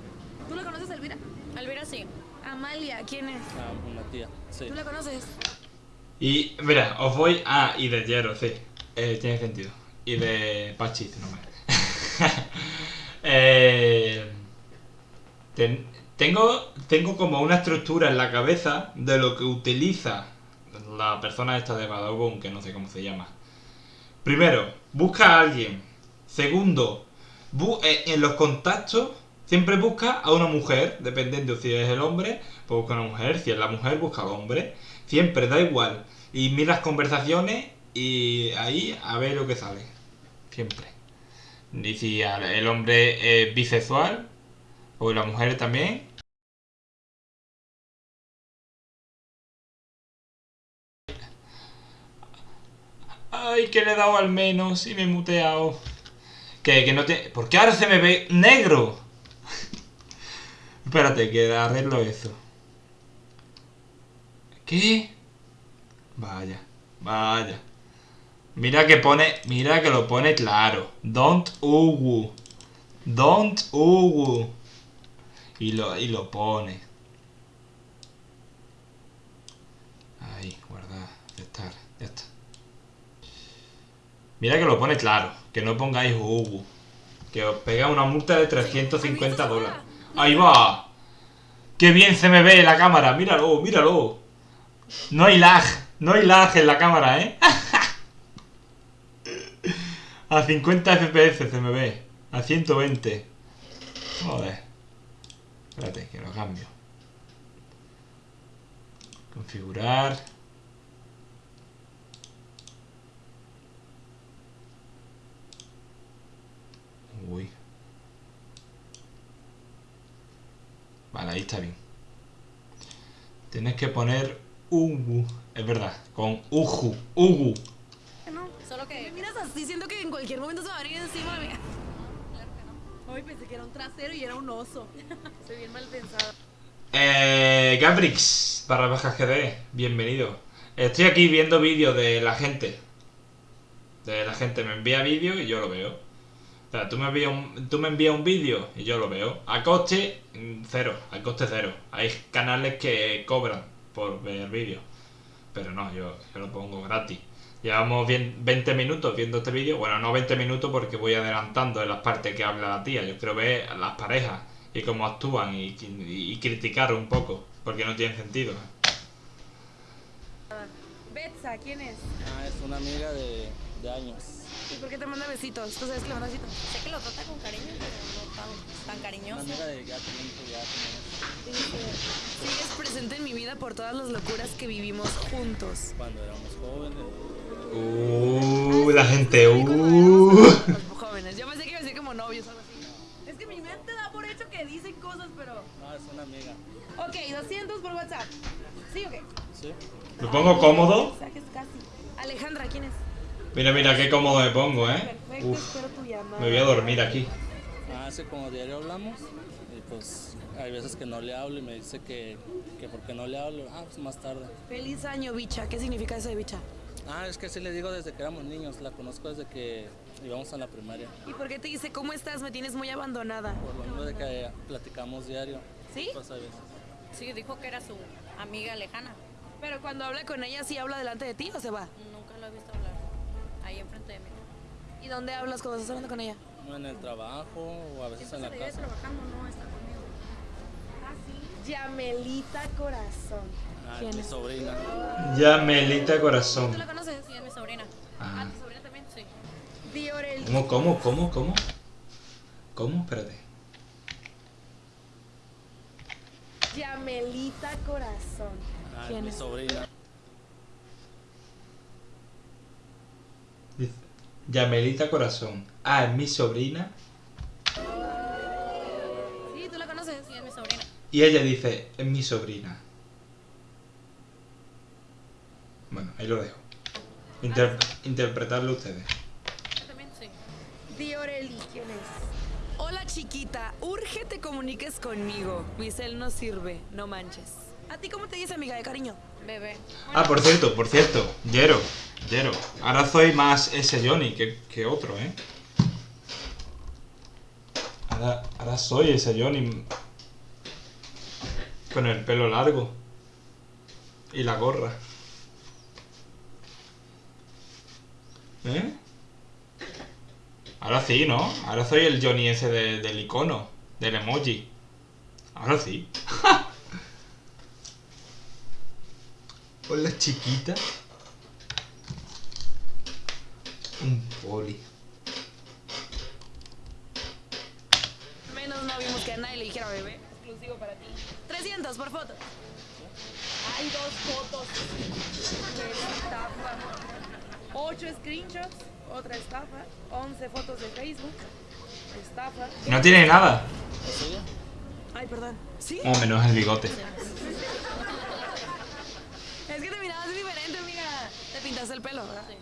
¿Tú la conoces, Elvira? Elvira sí. Amalia, ¿quién es? Ah, una tía. Sí. ¿Tú la conoces? Y mira, os voy. Ah, y de Jero, sí. Eh, tiene sentido. Y de Pachi, no me. [laughs] eh, ten- tengo, tengo como una estructura en la cabeza de lo que utiliza la persona esta de Badabun, que no sé cómo se llama. Primero, busca a alguien. Segundo, eh, en los contactos siempre busca a una mujer, dependiendo si es el hombre, pues busca a una mujer. Si es la mujer, busca al hombre. Siempre, da igual. Y miras conversaciones y ahí a ver lo que sale. Siempre. Y el hombre es bisexual, o la mujer también. Ay, que le he dado al menos y me he muteado. Que, que no te... ¿Por qué ahora se me ve negro? [laughs] Espérate, que arreglo eso. ¿Qué? Vaya, vaya. Mira que pone, mira que lo pone claro. Don't uwu. Don't uwu. Y lo, y lo pone. Ahí, guardar, aceptar, ya está. Mira que lo pone claro. Que no pongáis uwu. Que os pega una multa de 350 dólares. Ahí va. Qué bien se me ve la cámara. Míralo, míralo. No hay lag. No hay lag en la cámara, ¿eh? [laughs] A 50 FPS se me ve. A 120. Joder. Espérate, que lo cambio. Configurar. Uy. Vale, ahí está bien. Tienes que poner Ugu. Es verdad, con Uju. Ugu. No, Solo me que miras así, siento que en cualquier momento se va a venir encima de mí. Hoy pensé que era un trasero y era un oso. [laughs] Soy bien mal pensada. Eh, Gabrix, barra baja GD, bienvenido. Estoy aquí viendo vídeos de la gente. De la gente me envía vídeos y yo lo veo. O sea, tú me envías un, tú me envías un vídeo y yo lo veo. A coste mm, cero, a coste cero. Hay canales que cobran por ver vídeos. Pero no, yo, yo lo pongo gratis. Llevamos bien 20 minutos viendo este vídeo. Bueno, no 20 minutos porque voy adelantando en las partes que habla la tía. Yo quiero ver a las parejas y cómo actúan y, y- y criticar un poco. Porque no tiene sentido. Betsa, ¿quién es? Ah, es una amiga de, de años. ¿Y por qué te manda besitos? ¿Tú sabes que le manda besitos? sé que lo trata con cariño, pero no tan, tan cariñoso. de ya tenemos Sigues presente en mi vida por todas las locuras que vivimos juntos. cuando éramos jóvenes. Uh, la gente, uh. jóvenes. Yo pensé que iba a decir como novios o algo así. Es que mi mente da por hecho que dicen cosas, pero... No, es una amiga. Ok, 200 por WhatsApp. ¿Sí o qué? ¿Sí? Me pongo cómodo. Mensajes casi. Alejandra, ¿quién es? Mira, mira qué cómodo me pongo, ¿eh? Perfecto, Uf, espero tu llamada. me voy a dormir aquí. Ah, hace como diario hablamos y pues hay veces que no le hablo y me dice que, que por qué no le hablo. Ah, pues más tarde. Feliz año, bicha. ¿Qué significa eso de bicha? Ah, es que sí le digo desde que éramos niños, la conozco desde que íbamos a la primaria. ¿Y por qué te dice cómo estás? Me tienes muy abandonada. Por lo mismo de que platicamos diario. ¿Sí? Pues a veces. Sí, dijo que era su amiga lejana. Pero cuando habla con ella, ¿sí habla delante de ti o se va? Nunca lo he visto. Ahí enfrente de mí. ¿Y dónde hablas cuando estás hablando con ella? En el trabajo o a veces en la casa. trabajando, no está conmigo. Ah, sí. Yamelita Corazón. Ah, ¿Quién es mi es? sobrina. Yamelita Corazón. ¿Tú la conoces? Sí, es mi sobrina. Ah. ¿Tu sobrina también? Sí. Diorel. ¿Cómo, cómo, cómo, cómo? ¿Cómo? Espérate. Yamelita Corazón. Ah, es ¿Quién mi es? sobrina. Yamelita Corazón. Ah, es mi sobrina. Sí, ¿tú la conoces? Sí, es mi sobrina. Y ella dice, es mi sobrina. Bueno, ahí lo dejo. Inter- interpretarlo ustedes. Yo también, sí. Dioreli, ¿quién es? Hola chiquita, urge te comuniques conmigo. Mi cel no sirve, no manches. ¿A ti cómo te dice amiga de cariño? Bebé. Ah, por cierto, por cierto. Yero, Yero. Ahora soy más ese Johnny que, que otro, ¿eh? Ahora, ahora soy ese Johnny. Con el pelo largo. Y la gorra. ¿Eh? Ahora sí, ¿no? Ahora soy el Johnny ese de- del icono. Del emoji. Ahora sí. [laughs] Hola chiquita. Un poli. Menos no vimos que a nadie le dijera bebé. Exclusivo para ti. 300 por foto. Hay dos fotos. de estafa. 8 screenshots. Otra estafa. 11 fotos de Facebook. Estafa. No tiene nada. ¿Es ella? Ay, perdón. ¿Sí? O menos el bigote. Es que te mirabas diferente, amiga. Te pintaste el pelo, ¿verdad? Sí.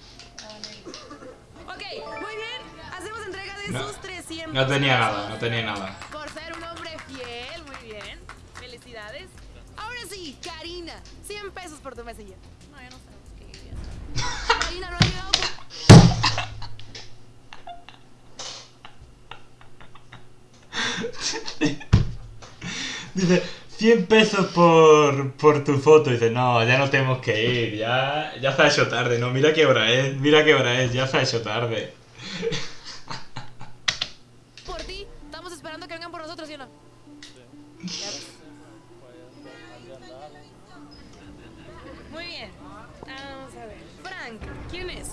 Ok, muy bien. Hacemos entrega de No, sus 300. No tenía nada, no tenía nada. Por ser un hombre fiel, muy bien. Felicidades. Ahora sí, Karina, 100 pesos por tu mesilla. No, ya no sabemos qué ir. Karina, no ha llegado. [laughs] Dice, 100 pesos por, por tu foto. Dice, no, ya no tenemos que ir, ya, ya se ha hecho tarde. No, mira qué hora es, mira qué hora es, ya se ha hecho tarde. Por ti, estamos esperando que vengan por nosotros, ¿sí o no? Muy bien. Vamos a ver. Frank, ¿quién es?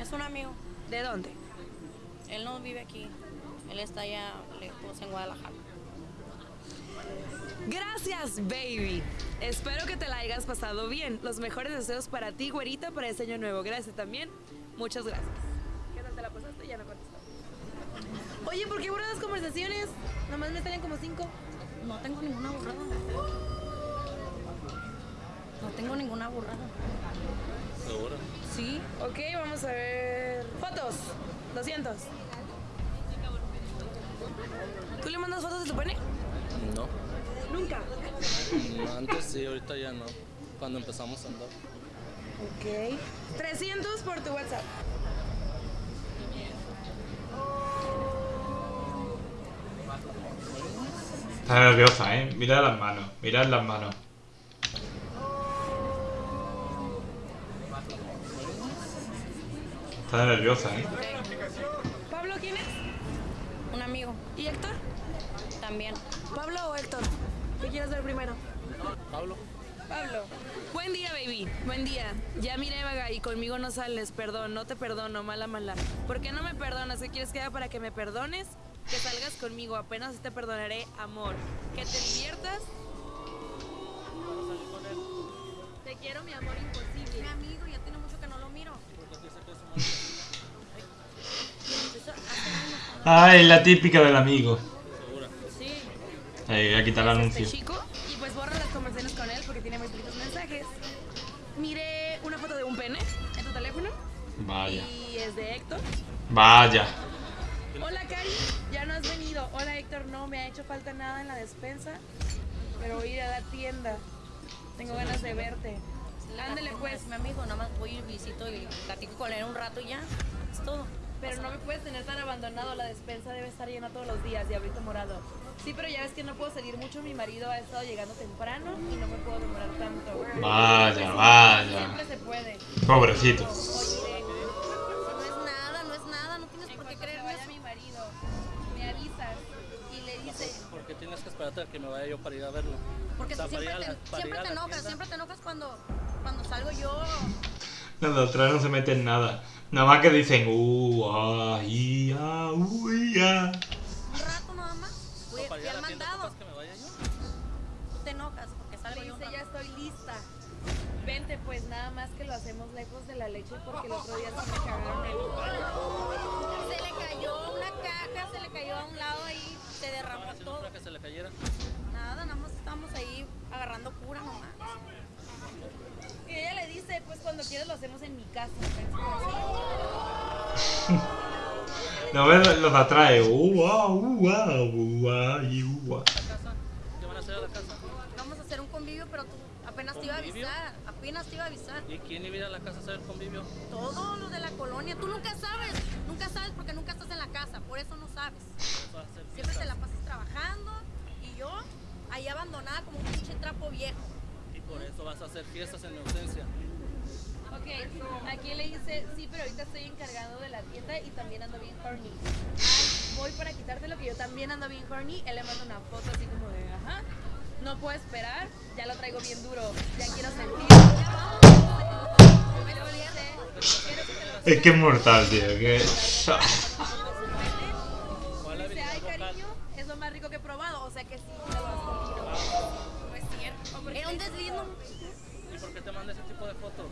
Es un amigo. ¿De dónde? Él no vive aquí. Él está allá lejos en Guadalajara. Gracias, baby. Espero que te la hayas pasado bien. Los mejores deseos para ti, güerita, para este año nuevo. Gracias también. Muchas gracias. ¿Qué tal te la pasaste? Ya no contestó. Oye, ¿por qué borras las conversaciones? Nomás me salen como cinco. No tengo ninguna burrada. No tengo ninguna burrada. ¿Seguro? Sí. Ok, vamos a ver. Fotos. 200. ¿Tú le mandas fotos de tu pene? No. Nunca. No, Antes sí, ahorita ya no. Cuando empezamos a andar. Ok. 300 por tu WhatsApp. Está nerviosa, ¿eh? Mira las manos, mirad las manos. Está nerviosa, ¿eh? ¿Pablo quién es? Un amigo. ¿Y Héctor? También. ¿Pablo o Héctor? ¿Qué quieres ver primero? Pablo. Pablo. Buen día, baby. Buen día. Ya miré, vaga, y conmigo no sales. Perdón, no te perdono, mala, mala. ¿Por qué no me perdonas? ¿Qué quieres que haga para que me perdones? Que salgas conmigo. Apenas te perdonaré, amor. Que te diviertas. Te quiero, mi amor imposible. Mi amigo, ya tiene mucho que no lo miro. Ay, la típica del amigo. Ahí, voy a quitar el este anuncio. chico y pues borra las conversaciones con él porque tiene muy poquitos mensajes. Miré una foto de un pene en tu teléfono Vaya. y es de Héctor. Vaya. Hola Cari, ya no has venido. Hola Héctor, no me ha hecho falta nada en la despensa, pero voy a ir a la tienda. Tengo ganas de verte. Ándale pues, Mi amigo, nada más voy y visito y platico con él un rato y ya. Es todo. pero no me puedes tener tan abandonado. La despensa debe estar llena todos los días, diablito morado. Sí, pero ya ves que no puedo salir mucho. Mi marido ha estado llegando temprano y no me puedo demorar tanto. Vaya, vaya. Siempre se puede. Pobrecito. Oye, No es nada, no es nada. No tienes en por qué creerme vaya mi marido, me avisas y le dices... ¿Por qué tienes que esperarte a que me vaya yo para ir a verlo? Porque O sea, tú para ir siempre a te, siempre te enojas, tienda. siempre te enojas cuando, cuando salgo yo. Los otros no se meten nada. Nada más que dicen, uh, ah, ah, uh, para ir a al la tienda, mandado. ¿ocupas que me vaya yo? Tú te enojas porque salgo Le yo. dice, ya estoy lista. Vente, pues nada más que lo hacemos lejos de la leche porque el otro día sí me cagaron el... [laughs] Se le cayó una caja, se le cayó a un lado ahí, se derramó Estaba haciendo todo. para que se le cayera. Nada, nada más estamos ahí agarrando cura nomás. Y ella le dice, pues cuando quieras lo hacemos en mi casa. [laughs] [laughs] No ves los ah, i, uh, ah. ¿La casa? ¿Qué van a hacer a la casa? Vamos a hacer un convivio, pero tú apenas te iba a avisar. Apenas te iba a avisar. ¿Y quién iba a ir a la casa a hacer el convivio? Todos los de la colonia. Tú nunca sabes. Nunca sabes porque nunca estás en la casa. Por eso no sabes. Siempre te la pasas trabajando y yo ahí abandonada como un pinche trapo viejo. Y por eso vas a hacer fiestas en mi ausencia. Ok, aquí le dice, sí, pero ahorita estoy encargado de la tienda y también ando bien horny. Ay, voy para quitarte lo que yo también ando bien horny. Él le manda una foto así como de, ajá, no puedo esperar, ya lo traigo bien duro, ya quiero sentir. Dice, "Quiero que Es que es mortal, tío. Que... ¿Cuál la Dice, ay, cariño, es lo más rico que he probado. O sea que sí, te lo has comido. No es cierto. Era un deslindo. ¿Y por qué te manda ese tipo de fotos?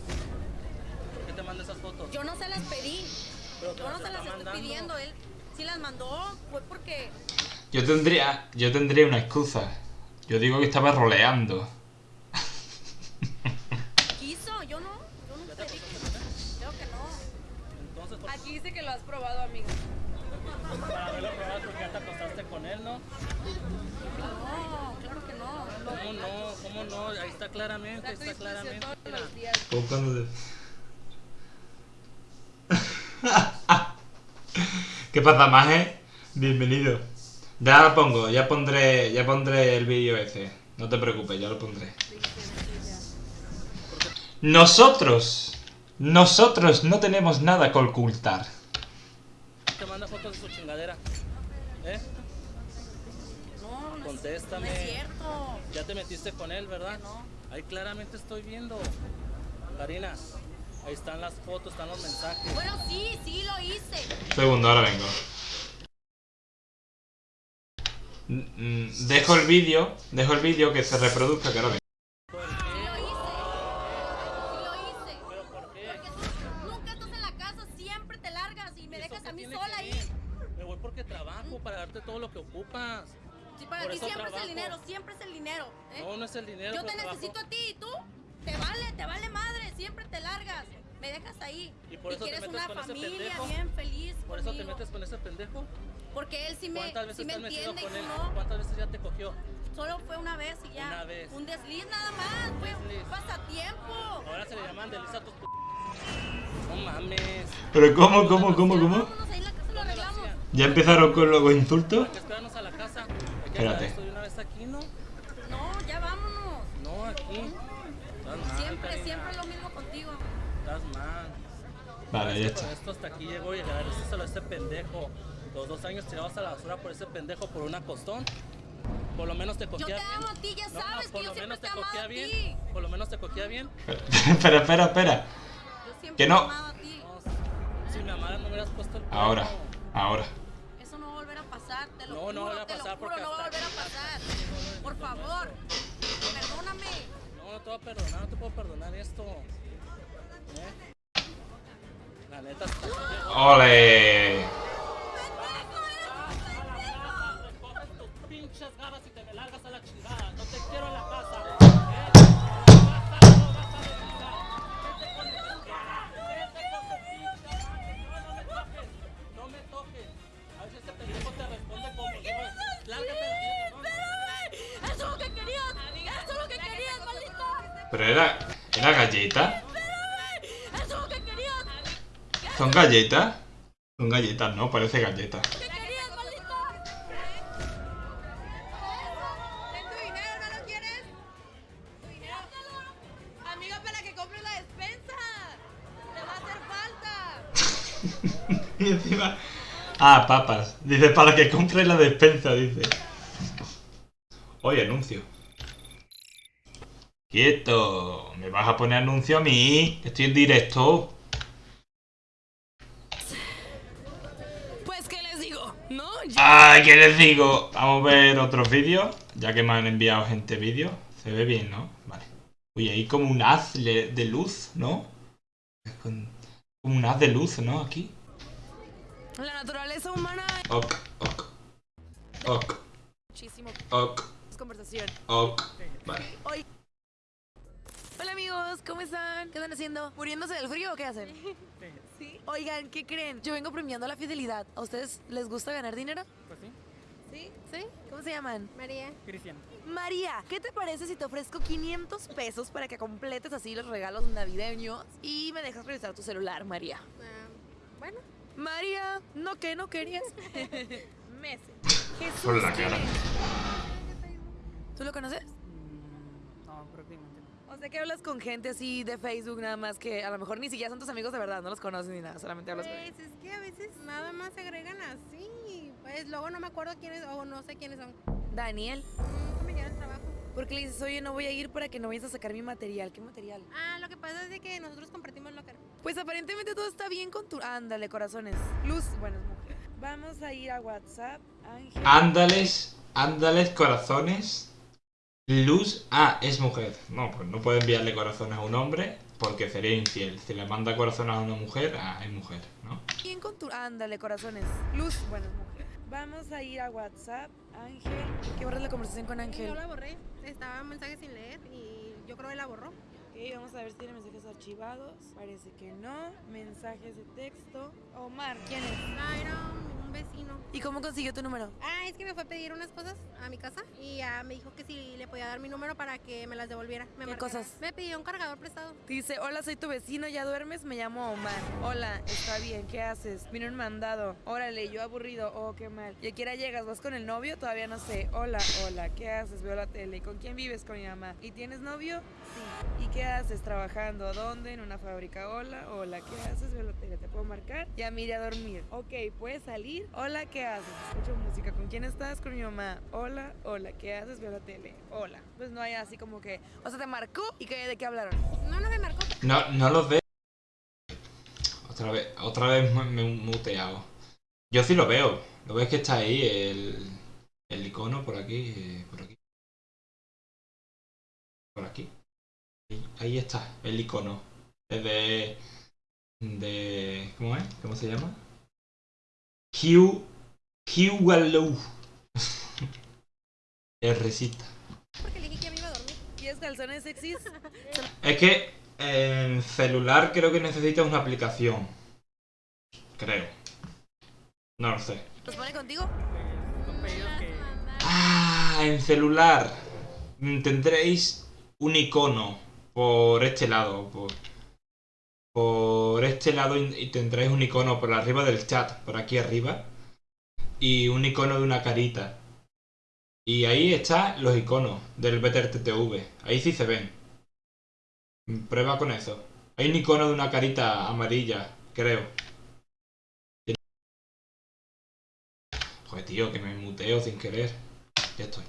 ¿Por qué te manda esas fotos? Yo no se las pedí. Pero te Yo no se las estoy mandando. pidiendo. Él sí las mandó. Fue porque Yo tendría, yo tendría una excusa. Yo digo que estaba roleando. quiso. Yo no. Yo no pedí. Creo que no. Entonces, ¿por Aquí dice que lo has probado, amigo. para haberlo probado porque ya te acostaste con él, ¿no? No, claro que no. ¿Cómo no? ¿Cómo no? Ahí está claramente, está claramente. todos los días. [laughs] ¿Qué pasa, Maje? Bienvenido. Ya lo pongo, ya pondré, ya pondré el vídeo ese. No te preocupes, ya lo pondré. Nosotros, nosotros no tenemos nada que ocultar. Te manda fotos de su chingadera. ¿Eh? No, no Contéstame. no es cierto. Ya te metiste con él, ¿verdad? No. Ahí claramente estoy viendo. Karina, ahí están las fotos, están los mensajes. Bueno, sí, sí lo hice. Segundo, ahora vengo. Dejo el vídeo, dejo el vídeo que se reproduzca, que ahora vengo. ¿Por Sí qué? lo hice. Sí lo hice. ¿Pero por qué? Porque tú nunca estás en la casa, siempre te largas y me ¿Y eso dejas qué a mí tiene sola que ahí. ver? Me voy porque trabajo para darte todo lo que ocupas. Si para Por ti siempre es trabajo. el dinero, siempre es el dinero. ¿eh? No, no es el dinero. Yo te trabajo. necesito a ti y tú te vale, te vale madre, siempre te largas. Me dejas ahí. Y por eso te quieres metes una con ese familia pendejo. bien feliz. Por eso te conmigo. metes con ese pendejo. Porque él sí me, ¿Cuántas veces sí me te entiende con y él? tú no. ¿Cuántas veces ya te cogió? Solo fue una vez y ya. Una vez. Un desliz nada más. Fue un desliz. pasatiempo. Ahora se le llaman delisa a tus p... No mames. Pero ¿cómo, cómo, cómo, cómo? Vámonos ahí en la casa lo ¿Dónde lo arreglamos. ¿Ya empezaron con los insultos? ¿Por qué esperarnos a la casa? Hay que Espérate. esto de una vez aquí, ¿no? No, ya vámonos. No, aquí. Siempre, siempre lo mismo contigo. Estás mal. Vale, ya está. esto hasta aquí llegó y agradecéselo a ese pendejo. Los dos años tirabas a la basura por ese pendejo por una costón. Por lo menos te Yo cogía te bien. amo a ti, ya No, no, sabes por que yo lo siempre menos te amado a bien. ti. Por lo menos te bien. [laughs] espera, espera, espera. Yo siempre Que no. he amado a ti. No, si me amaras no me hubieras puesto el Ahora, ahora. Eso no va a volver a pasar, te lo No, juro, no va a volver a te lo pasar juro, porque no va a hasta volver a aquí pasar. pasa. Por favor, perdóname. No, te voy a perdonar, no te puedo perdonar esto. ¿Eh? La neta. ¡Ole! Pinches garras y te me largas a la chingada. No te quiero en la casa. ¿eh? No, me toques. A veces este pendejo te responde como yo. Lárgate Pero era. ¿Era galleta? ¿Son galletas? Son galletas, no, parece galletas. ¿Qué querías, maldita? ¿Ten tu dinero, no lo quieres? ¿Tu dinero? Amiga, para que compres la [laughs] despensa. Te va a hacer falta. y encima. Ah, papas. Dice, para que compre la despensa, dice. Oye, anuncio. Quieto. ¿Me vas a poner anuncio a mí? Estoy en directo. Pues, ¿qué les digo? ¿No? Ay, ¿qué les digo? Vamos a ver otros vídeos. Ya que me han enviado gente vídeos. Se ve bien, ¿no? Vale. Uy, hay como un haz de luz, ¿no? Como un haz de luz, ¿no? Aquí. La naturaleza humana Ok, ok. Ok, muchísimo ok, conversación. ok. Vale. Amigos, ¿cómo están? ¿Qué están haciendo? ¿Muriéndose del frío o qué hacen? [laughs] Sí. Oigan, ¿qué creen? Yo vengo premiando la fidelidad. ¿A ustedes les gusta ganar dinero? Pues sí. Sí. ¿Sí? ¿Cómo se llaman? María. Cristian. María, ¿qué te parece si te ofrezco 500 pesos para que completes así los regalos navideños y me dejas revisar tu celular, María? bueno. María, no que no querías. [laughs] Meses. Jesús. Por la ¿quién cara. es? ¿Tú lo conoces? Mm, no, prácticamente no. O sea que hablas con gente así de Facebook nada más que a lo mejor ni siquiera son tus amigos de verdad, no los conoces ni nada, solamente hablas con ellos. Pues es que a veces nada más se agregan así. Pues luego no me acuerdo quiénes o no sé quiénes son. Daniel, Nunca me al trabajo. porque le dices, oye, no voy a ir para que no vayas a sacar mi material. ¿Qué material? Ah, lo que pasa es de que nosotros compartimos locker. Pues aparentemente todo está bien con tu... Ándale, corazones. Luz, bueno, es mujer. Vamos a ir a WhatsApp, Ángel. Ándales, ándales, corazones. Luz. Ah, es mujer. No, pues no puede enviarle corazones a un hombre porque sería infiel. Si le manda corazones a una mujer, ah, es mujer, ¿no? Bien con tu... Ándale, corazones. Luz, bueno, es mujer. Vamos a ir a WhatsApp, Ángel. ¿Qué borras la conversación con Yo Ángel? la borré. Estaba un mensaje sin leer y yo creo que la borró. Ok, vamos a ver si tiene mensajes archivados. Parece que no. Mensajes de texto. Omar, ¿quién es? Ah, era un, vecino. ¿Y cómo consiguió tu número? Ah, es que me fue a pedir unas cosas a mi casa y ya me dijo que si le podía dar mi número para que me las devolviera. Me ¿Qué marcara. cosas? Me pidió un cargador prestado. Dice, hola, soy tu vecino, ¿ya duermes? Me llamo Omar. Hola, está bien, ¿qué haces? Vino un mandado. Órale, yo aburrido. Oh, qué mal. ¿Y a qué hora llegas? ¿Vas con el novio? Todavía no sé. Hola, hola, ¿qué haces? Veo la tele. ¿Y con quién vives? Con mi mamá. ¿Y tienes novio? Sí. ¿Y qué haces? ¿Trabajando? ¿A dónde? ¿En una fábrica? Hola, hola, ¿qué haces? Veo la tele. ¿Te puedo marcar? Ya me iré a dormir. Ok, ¿puedes salir? Hola, ¿qué haces? Escucho música. ¿Con quién estás? Con mi mamá. Hola, hola, ¿qué haces? Veo la tele. Hola. Pues no hay así como que... O sea, te marcó y que, ¿de qué hablaron? No, no me marcó. No, no los veo. Otra vez, otra vez me me he muteado. Yo sí lo veo. Lo ves que está ahí el, el icono por aquí, eh, por aquí. Por aquí. Ahí, está, el icono. Es de. de. ¿Cómo es? ¿Cómo se llama? Q. Q Wallow. Es risita. Porque le dije que ya me iba a dormir. ¿Quieres calzones sexys? [laughs] Es que en celular creo que necesitas una aplicación. Creo. No lo sé. ¿Los pone contigo? Ah, en celular tendréis un icono por este lado. Por, por este lado y tendréis un icono por arriba del chat, por aquí arriba. Y un icono de una carita. Y ahí están los iconos del BTRTTV. Ahí sí se ven. Prueba con eso. Hay un icono de una carita amarilla, creo. Joder, tío, que me muteo sin querer. Ya estoy.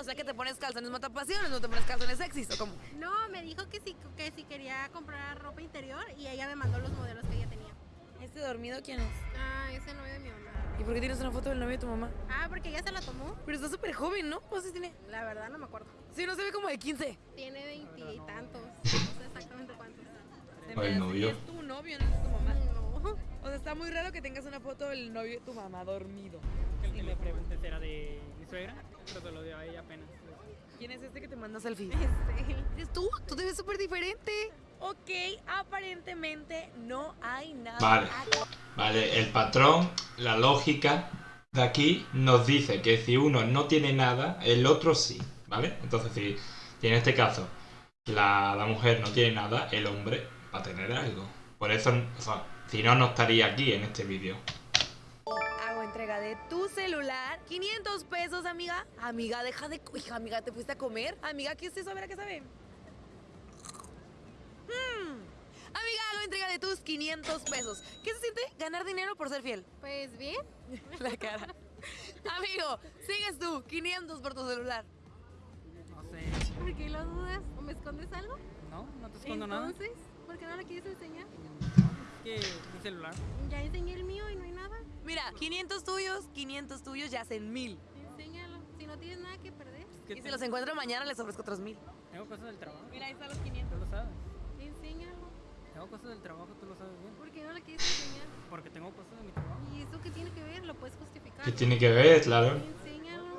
O sea que te pones calzones matapasiones, no te pones calzones sexys, ¿o cómo? No, me dijo que si, que si quería comprar ropa interior y ella me mandó los modelos que ella tenía. ¿Este dormido quién es? Ah, ese novio de mi mamá. ¿Y por qué tienes una foto del novio de tu mamá? Ah, porque ella se la tomó. Pero está súper joven, ¿no? ¿Cuántos años tiene? La verdad no me acuerdo. Sí, no se ve como de 15. Tiene veintitantos. No sé exactamente cuántos. Ay, novio. Es tu novio, no es tu mamá. No. O sea, está muy raro que tengas una foto del novio de tu mamá dormido. El que le pregunté era de mi suegra, pero te lo dio a ella apenas. ¿Quién es este que te manda selfie? Este. [laughs] [laughs] ¿Eres tú? Tú te ves súper diferente. Ok, aparentemente no hay nada. Vale. Vale, el patrón, la lógica de aquí nos dice que si uno no tiene nada, el otro sí, ¿vale? Entonces, si, si en este caso la, la mujer no tiene nada, el hombre va a tener algo. Por eso, o sea, si no, no estaría aquí en este vídeo. Entrega de tu celular. 500 pesos, amiga. Amiga, deja de... Hija, amiga, ¿te fuiste a comer? Amiga, ¿qué es eso? A ver, ¿a qué sabe? Hmm. Amiga, hago entrega de tus 500 pesos. ¿Qué se siente ganar dinero por ser fiel? Pues bien. [laughs] La cara. Amigo, sigues tú. 500 por tu celular. No sé, ¿Por qué lo dudas? ¿O me escondes algo? no, no te escondo nada. Entonces, ¿por qué no lo quieres enseñar? Es que mi celular. Ya enseñé el mío y no. Mira, 500 tuyos, 500 tuyos ya hacen 1000. Enséñalo. Si no tienes nada que perder, Y si los encuentro mañana, les ofrezco otros 1000. Tengo cosas del trabajo. Mira, ahí están los 500. Tú lo sabes. enséñalo. Tengo cosas del trabajo, tú lo sabes bien. ¿Por qué no lo quieres enseñar? Porque tengo cosas de mi trabajo. ¿Y eso qué tiene que ver? ¿Lo puedes justificar? ¿Qué tiene que ver, claro? Enséñalo.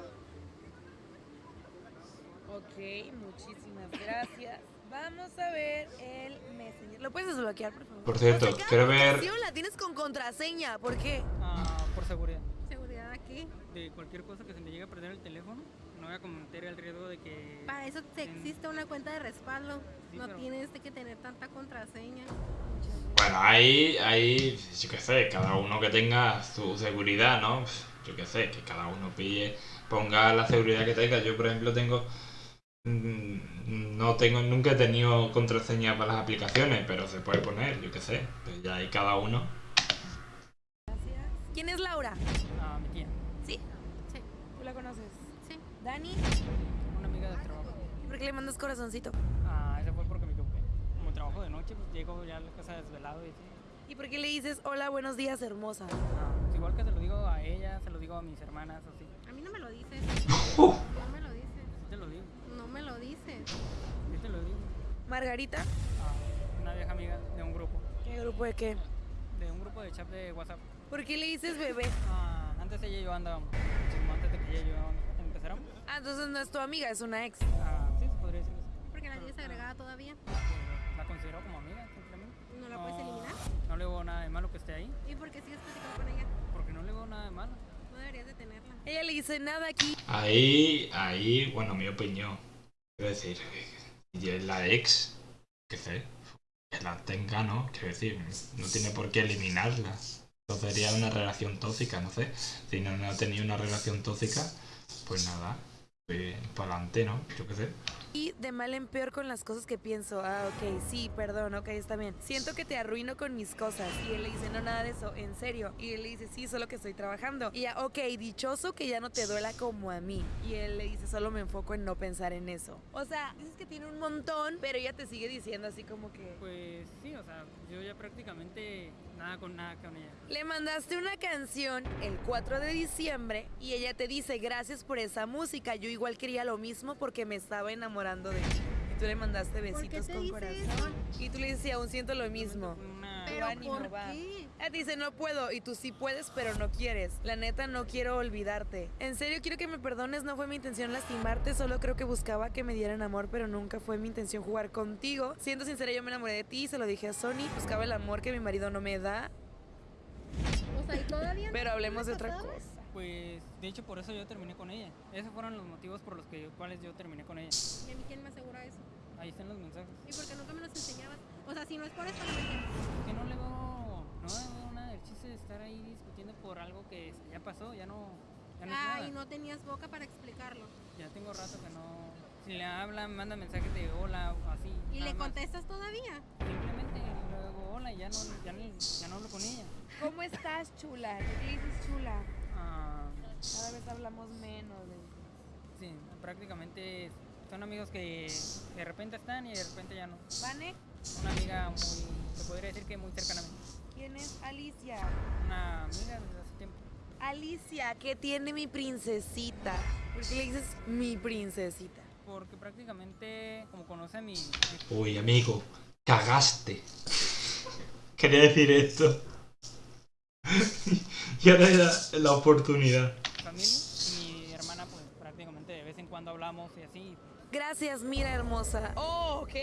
Ok, muchísimas gracias. Vamos a ver el. ¿Lo puedes desbloquear, por favor? Por cierto, quiero ver... la tienes con contraseña. ¿Por qué? Ah, por seguridad. ¿Seguridad aquí? De cualquier cosa que se me llegue a perder el teléfono, no voy a cometer el riesgo de que. Para eso te en- existe una cuenta de respaldo. Sí, no pero- tienes que tener tanta contraseña. Bueno, ahí, ahí, yo qué sé, cada uno que tenga su seguridad, ¿no? Yo qué sé, que cada uno pille, ponga la seguridad que tenga. Yo, por ejemplo, tengo... mm, No tengo, nunca he tenido contraseña para las aplicaciones, pero se puede poner, yo qué sé. Pues ya hay cada uno. ¿Quién es Laura? Ah, mi tía. ¿Sí? Sí. ¿Tú la conoces? Sí. ¿Dani? Una amiga del trabajo. ¿Y por qué le mandas corazoncito? Ah, ese fue porque me equivoqué. Como trabajo de noche, pues llego ya a la casa desvelado y. ¿Y por qué le dices, hola, buenos días, hermosa? Ah, pues igual que se lo digo a ella, se lo digo a mis hermanas, así. A mí no me lo dices. [laughs] me lo dices. sí te lo digo. Margarita, Ah, una vieja amiga de un grupo, ¿qué grupo de qué? de un grupo de chat de WhatsApp. ¿Por qué le dices bebé? Ah, antes ella y yo andábamos, antes de que ella y yo empezáramos. Ah, entonces no es tu amiga, es una ex. Ah, sí, se podría decir que sí. Porque la tienes agregada todavía. Eh, La considero como amiga, simplemente. ¿No la puedes eliminar? No le veo nada de malo que esté ahí, ¿Y por qué sigues platicando con ella? porque no le veo nada de malo. No deberías de tenerla. Ella le dice nada aquí. Ahí, ahí, bueno, mi opinión. Quiero decir, es la ex, qué sé, que la tenga, ¿no? Quiero decir, no tiene por qué eliminarla. Entonces sería una relación tóxica, no sé. Si no, no ha tenido una relación tóxica, pues nada, pues para adelante, ¿no? Yo qué sé. Y de mal en peor con las cosas que pienso. Ah, ok, sí, perdón, ok, está bien. Siento que te arruino con mis cosas. Y él le dice, no, nada de eso, en serio. Y él le dice, sí, solo que estoy trabajando. Y ella, ok, dichoso que ya no te duela como a mí. Y él le dice, solo me enfoco en no pensar en eso. O sea, dices que tiene un montón, pero ella te sigue diciendo así como que... Pues sí, o sea, yo ya prácticamente nada con nada con ella. Le mandaste una canción el 4 de diciembre y ella te dice gracias por esa música. Yo igual quería lo mismo porque me estaba enamorando de ti. Y tú le mandaste besitos con corazón. Y tú le dices, "Sí, aún siento lo mismo. Pero ánimo, ¿por va. qué? Te dice no puedo y tú sí puedes, pero no quieres. La neta no quiero olvidarte. En serio quiero que me perdones, no fue mi intención lastimarte, solo creo que buscaba que me dieran amor, pero nunca fue mi intención jugar contigo. Siendo sincera, yo me enamoré de ti, se lo dije a Sony, buscaba el amor que mi marido no me da, O sea, y todavía no pero hablemos de otra cosa. Pues de hecho por eso yo terminé con ella. Esos fueron los motivos por los que, cuales yo terminé con ella. ¿Y a mí quién me asegura eso? Ahí están los mensajes. ¿Y por qué nunca me los enseñabas? O sea, si no es por eso, no me entiendes. Que no le veo, no le veo nada del chiste de estar ahí discutiendo por algo que ya pasó, ya no, ya no es Ah, y no tenías boca para explicarlo. Ya tengo rato que no. Si le hablan, manda mensajes de hola o así. ¿Y le más. contestas todavía? Simplemente luego hola y ya no, ya no, ya no hablo con ella. ¿Cómo estás, chula? ¿Qué dices, chula? Ah, Cada vez hablamos menos. sí, prácticamente son amigos que de repente están y de repente ya no. ¿Vane? Una amiga muy, se podría decir que muy cercana a mí. ¿Quién es Alicia? Una amiga desde hace tiempo. Alicia, ¿qué tiene mi princesita? ¿Por qué le dices mi princesita? Porque prácticamente, como conoce a mi, mi Uy, amigo, cagaste. [laughs] Quería decir esto. [laughs] y ahora era la oportunidad. familia y mi hermana, pues prácticamente de vez en cuando hablamos y así. Gracias, mira hermosa. Oh, ok.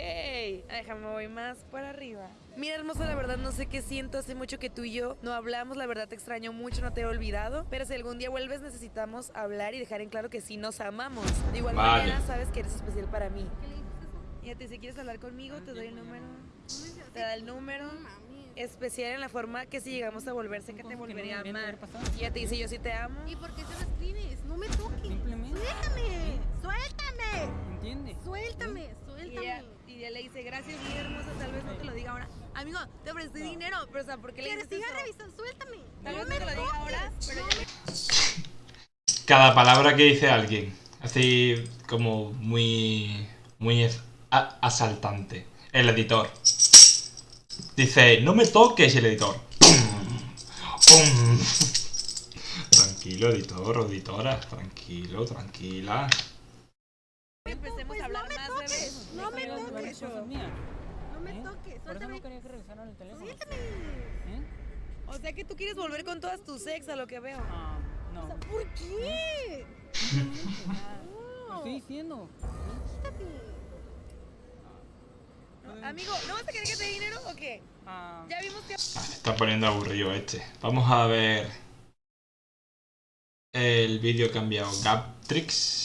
Déjame voy más para arriba. Mira hermosa, la verdad no sé qué siento. Hace mucho que tú y yo no hablamos. La verdad te extraño mucho, no te he olvidado. Pero si algún día vuelves necesitamos hablar y dejar en claro que sí nos amamos. De igual Vale. manera sabes que eres especial para mí. ¿Qué le dices eso? Y te si quieres hablar conmigo, te doy el número. Te da el número. No. Especial en la forma que si llegamos a volver, sé que te Cosas que no volvería a amar. Y ella te dice yo sí te amo. ¿Y por qué se lo escribes? No me toques. Simplemente. Suéltame. Suéltame. ¿Entiendes? Suéltame. Y Suéltame. ella, y ella le dice, gracias, mi hermosa, tal vez no te lo diga ahora. Amigo, te ofrecí dinero, pero o sea, ¿por qué le ¿Quieres dices siga revisando? Suéltame. Tal no vez no te lo diga ahora, pero No ya Cada palabra que dice alguien, así como muy, muy asaltante. El editor. Dice, no me toques el editor. Pum. [laughs] Tranquilo, editor o editora. Tranquilo, tranquila. empecemos a hablar más, bebé. No me toques. No me ¿eh? toques. Por eso Suéltame. no quería que revisaran el teléfono. Suéltame. ¿Eh? O sea que tú quieres volver con todas tus ex, a lo que veo. Ah, no. ¿Por qué? [laughs] Estoy diciendo. Quítate. Amigo, ¿no vas a querer que te dé dinero o qué? Ah, Ya vimos que... Ah, se está poniendo aburrido este. Vamos a ver el vídeo cambiado. Gaptrix.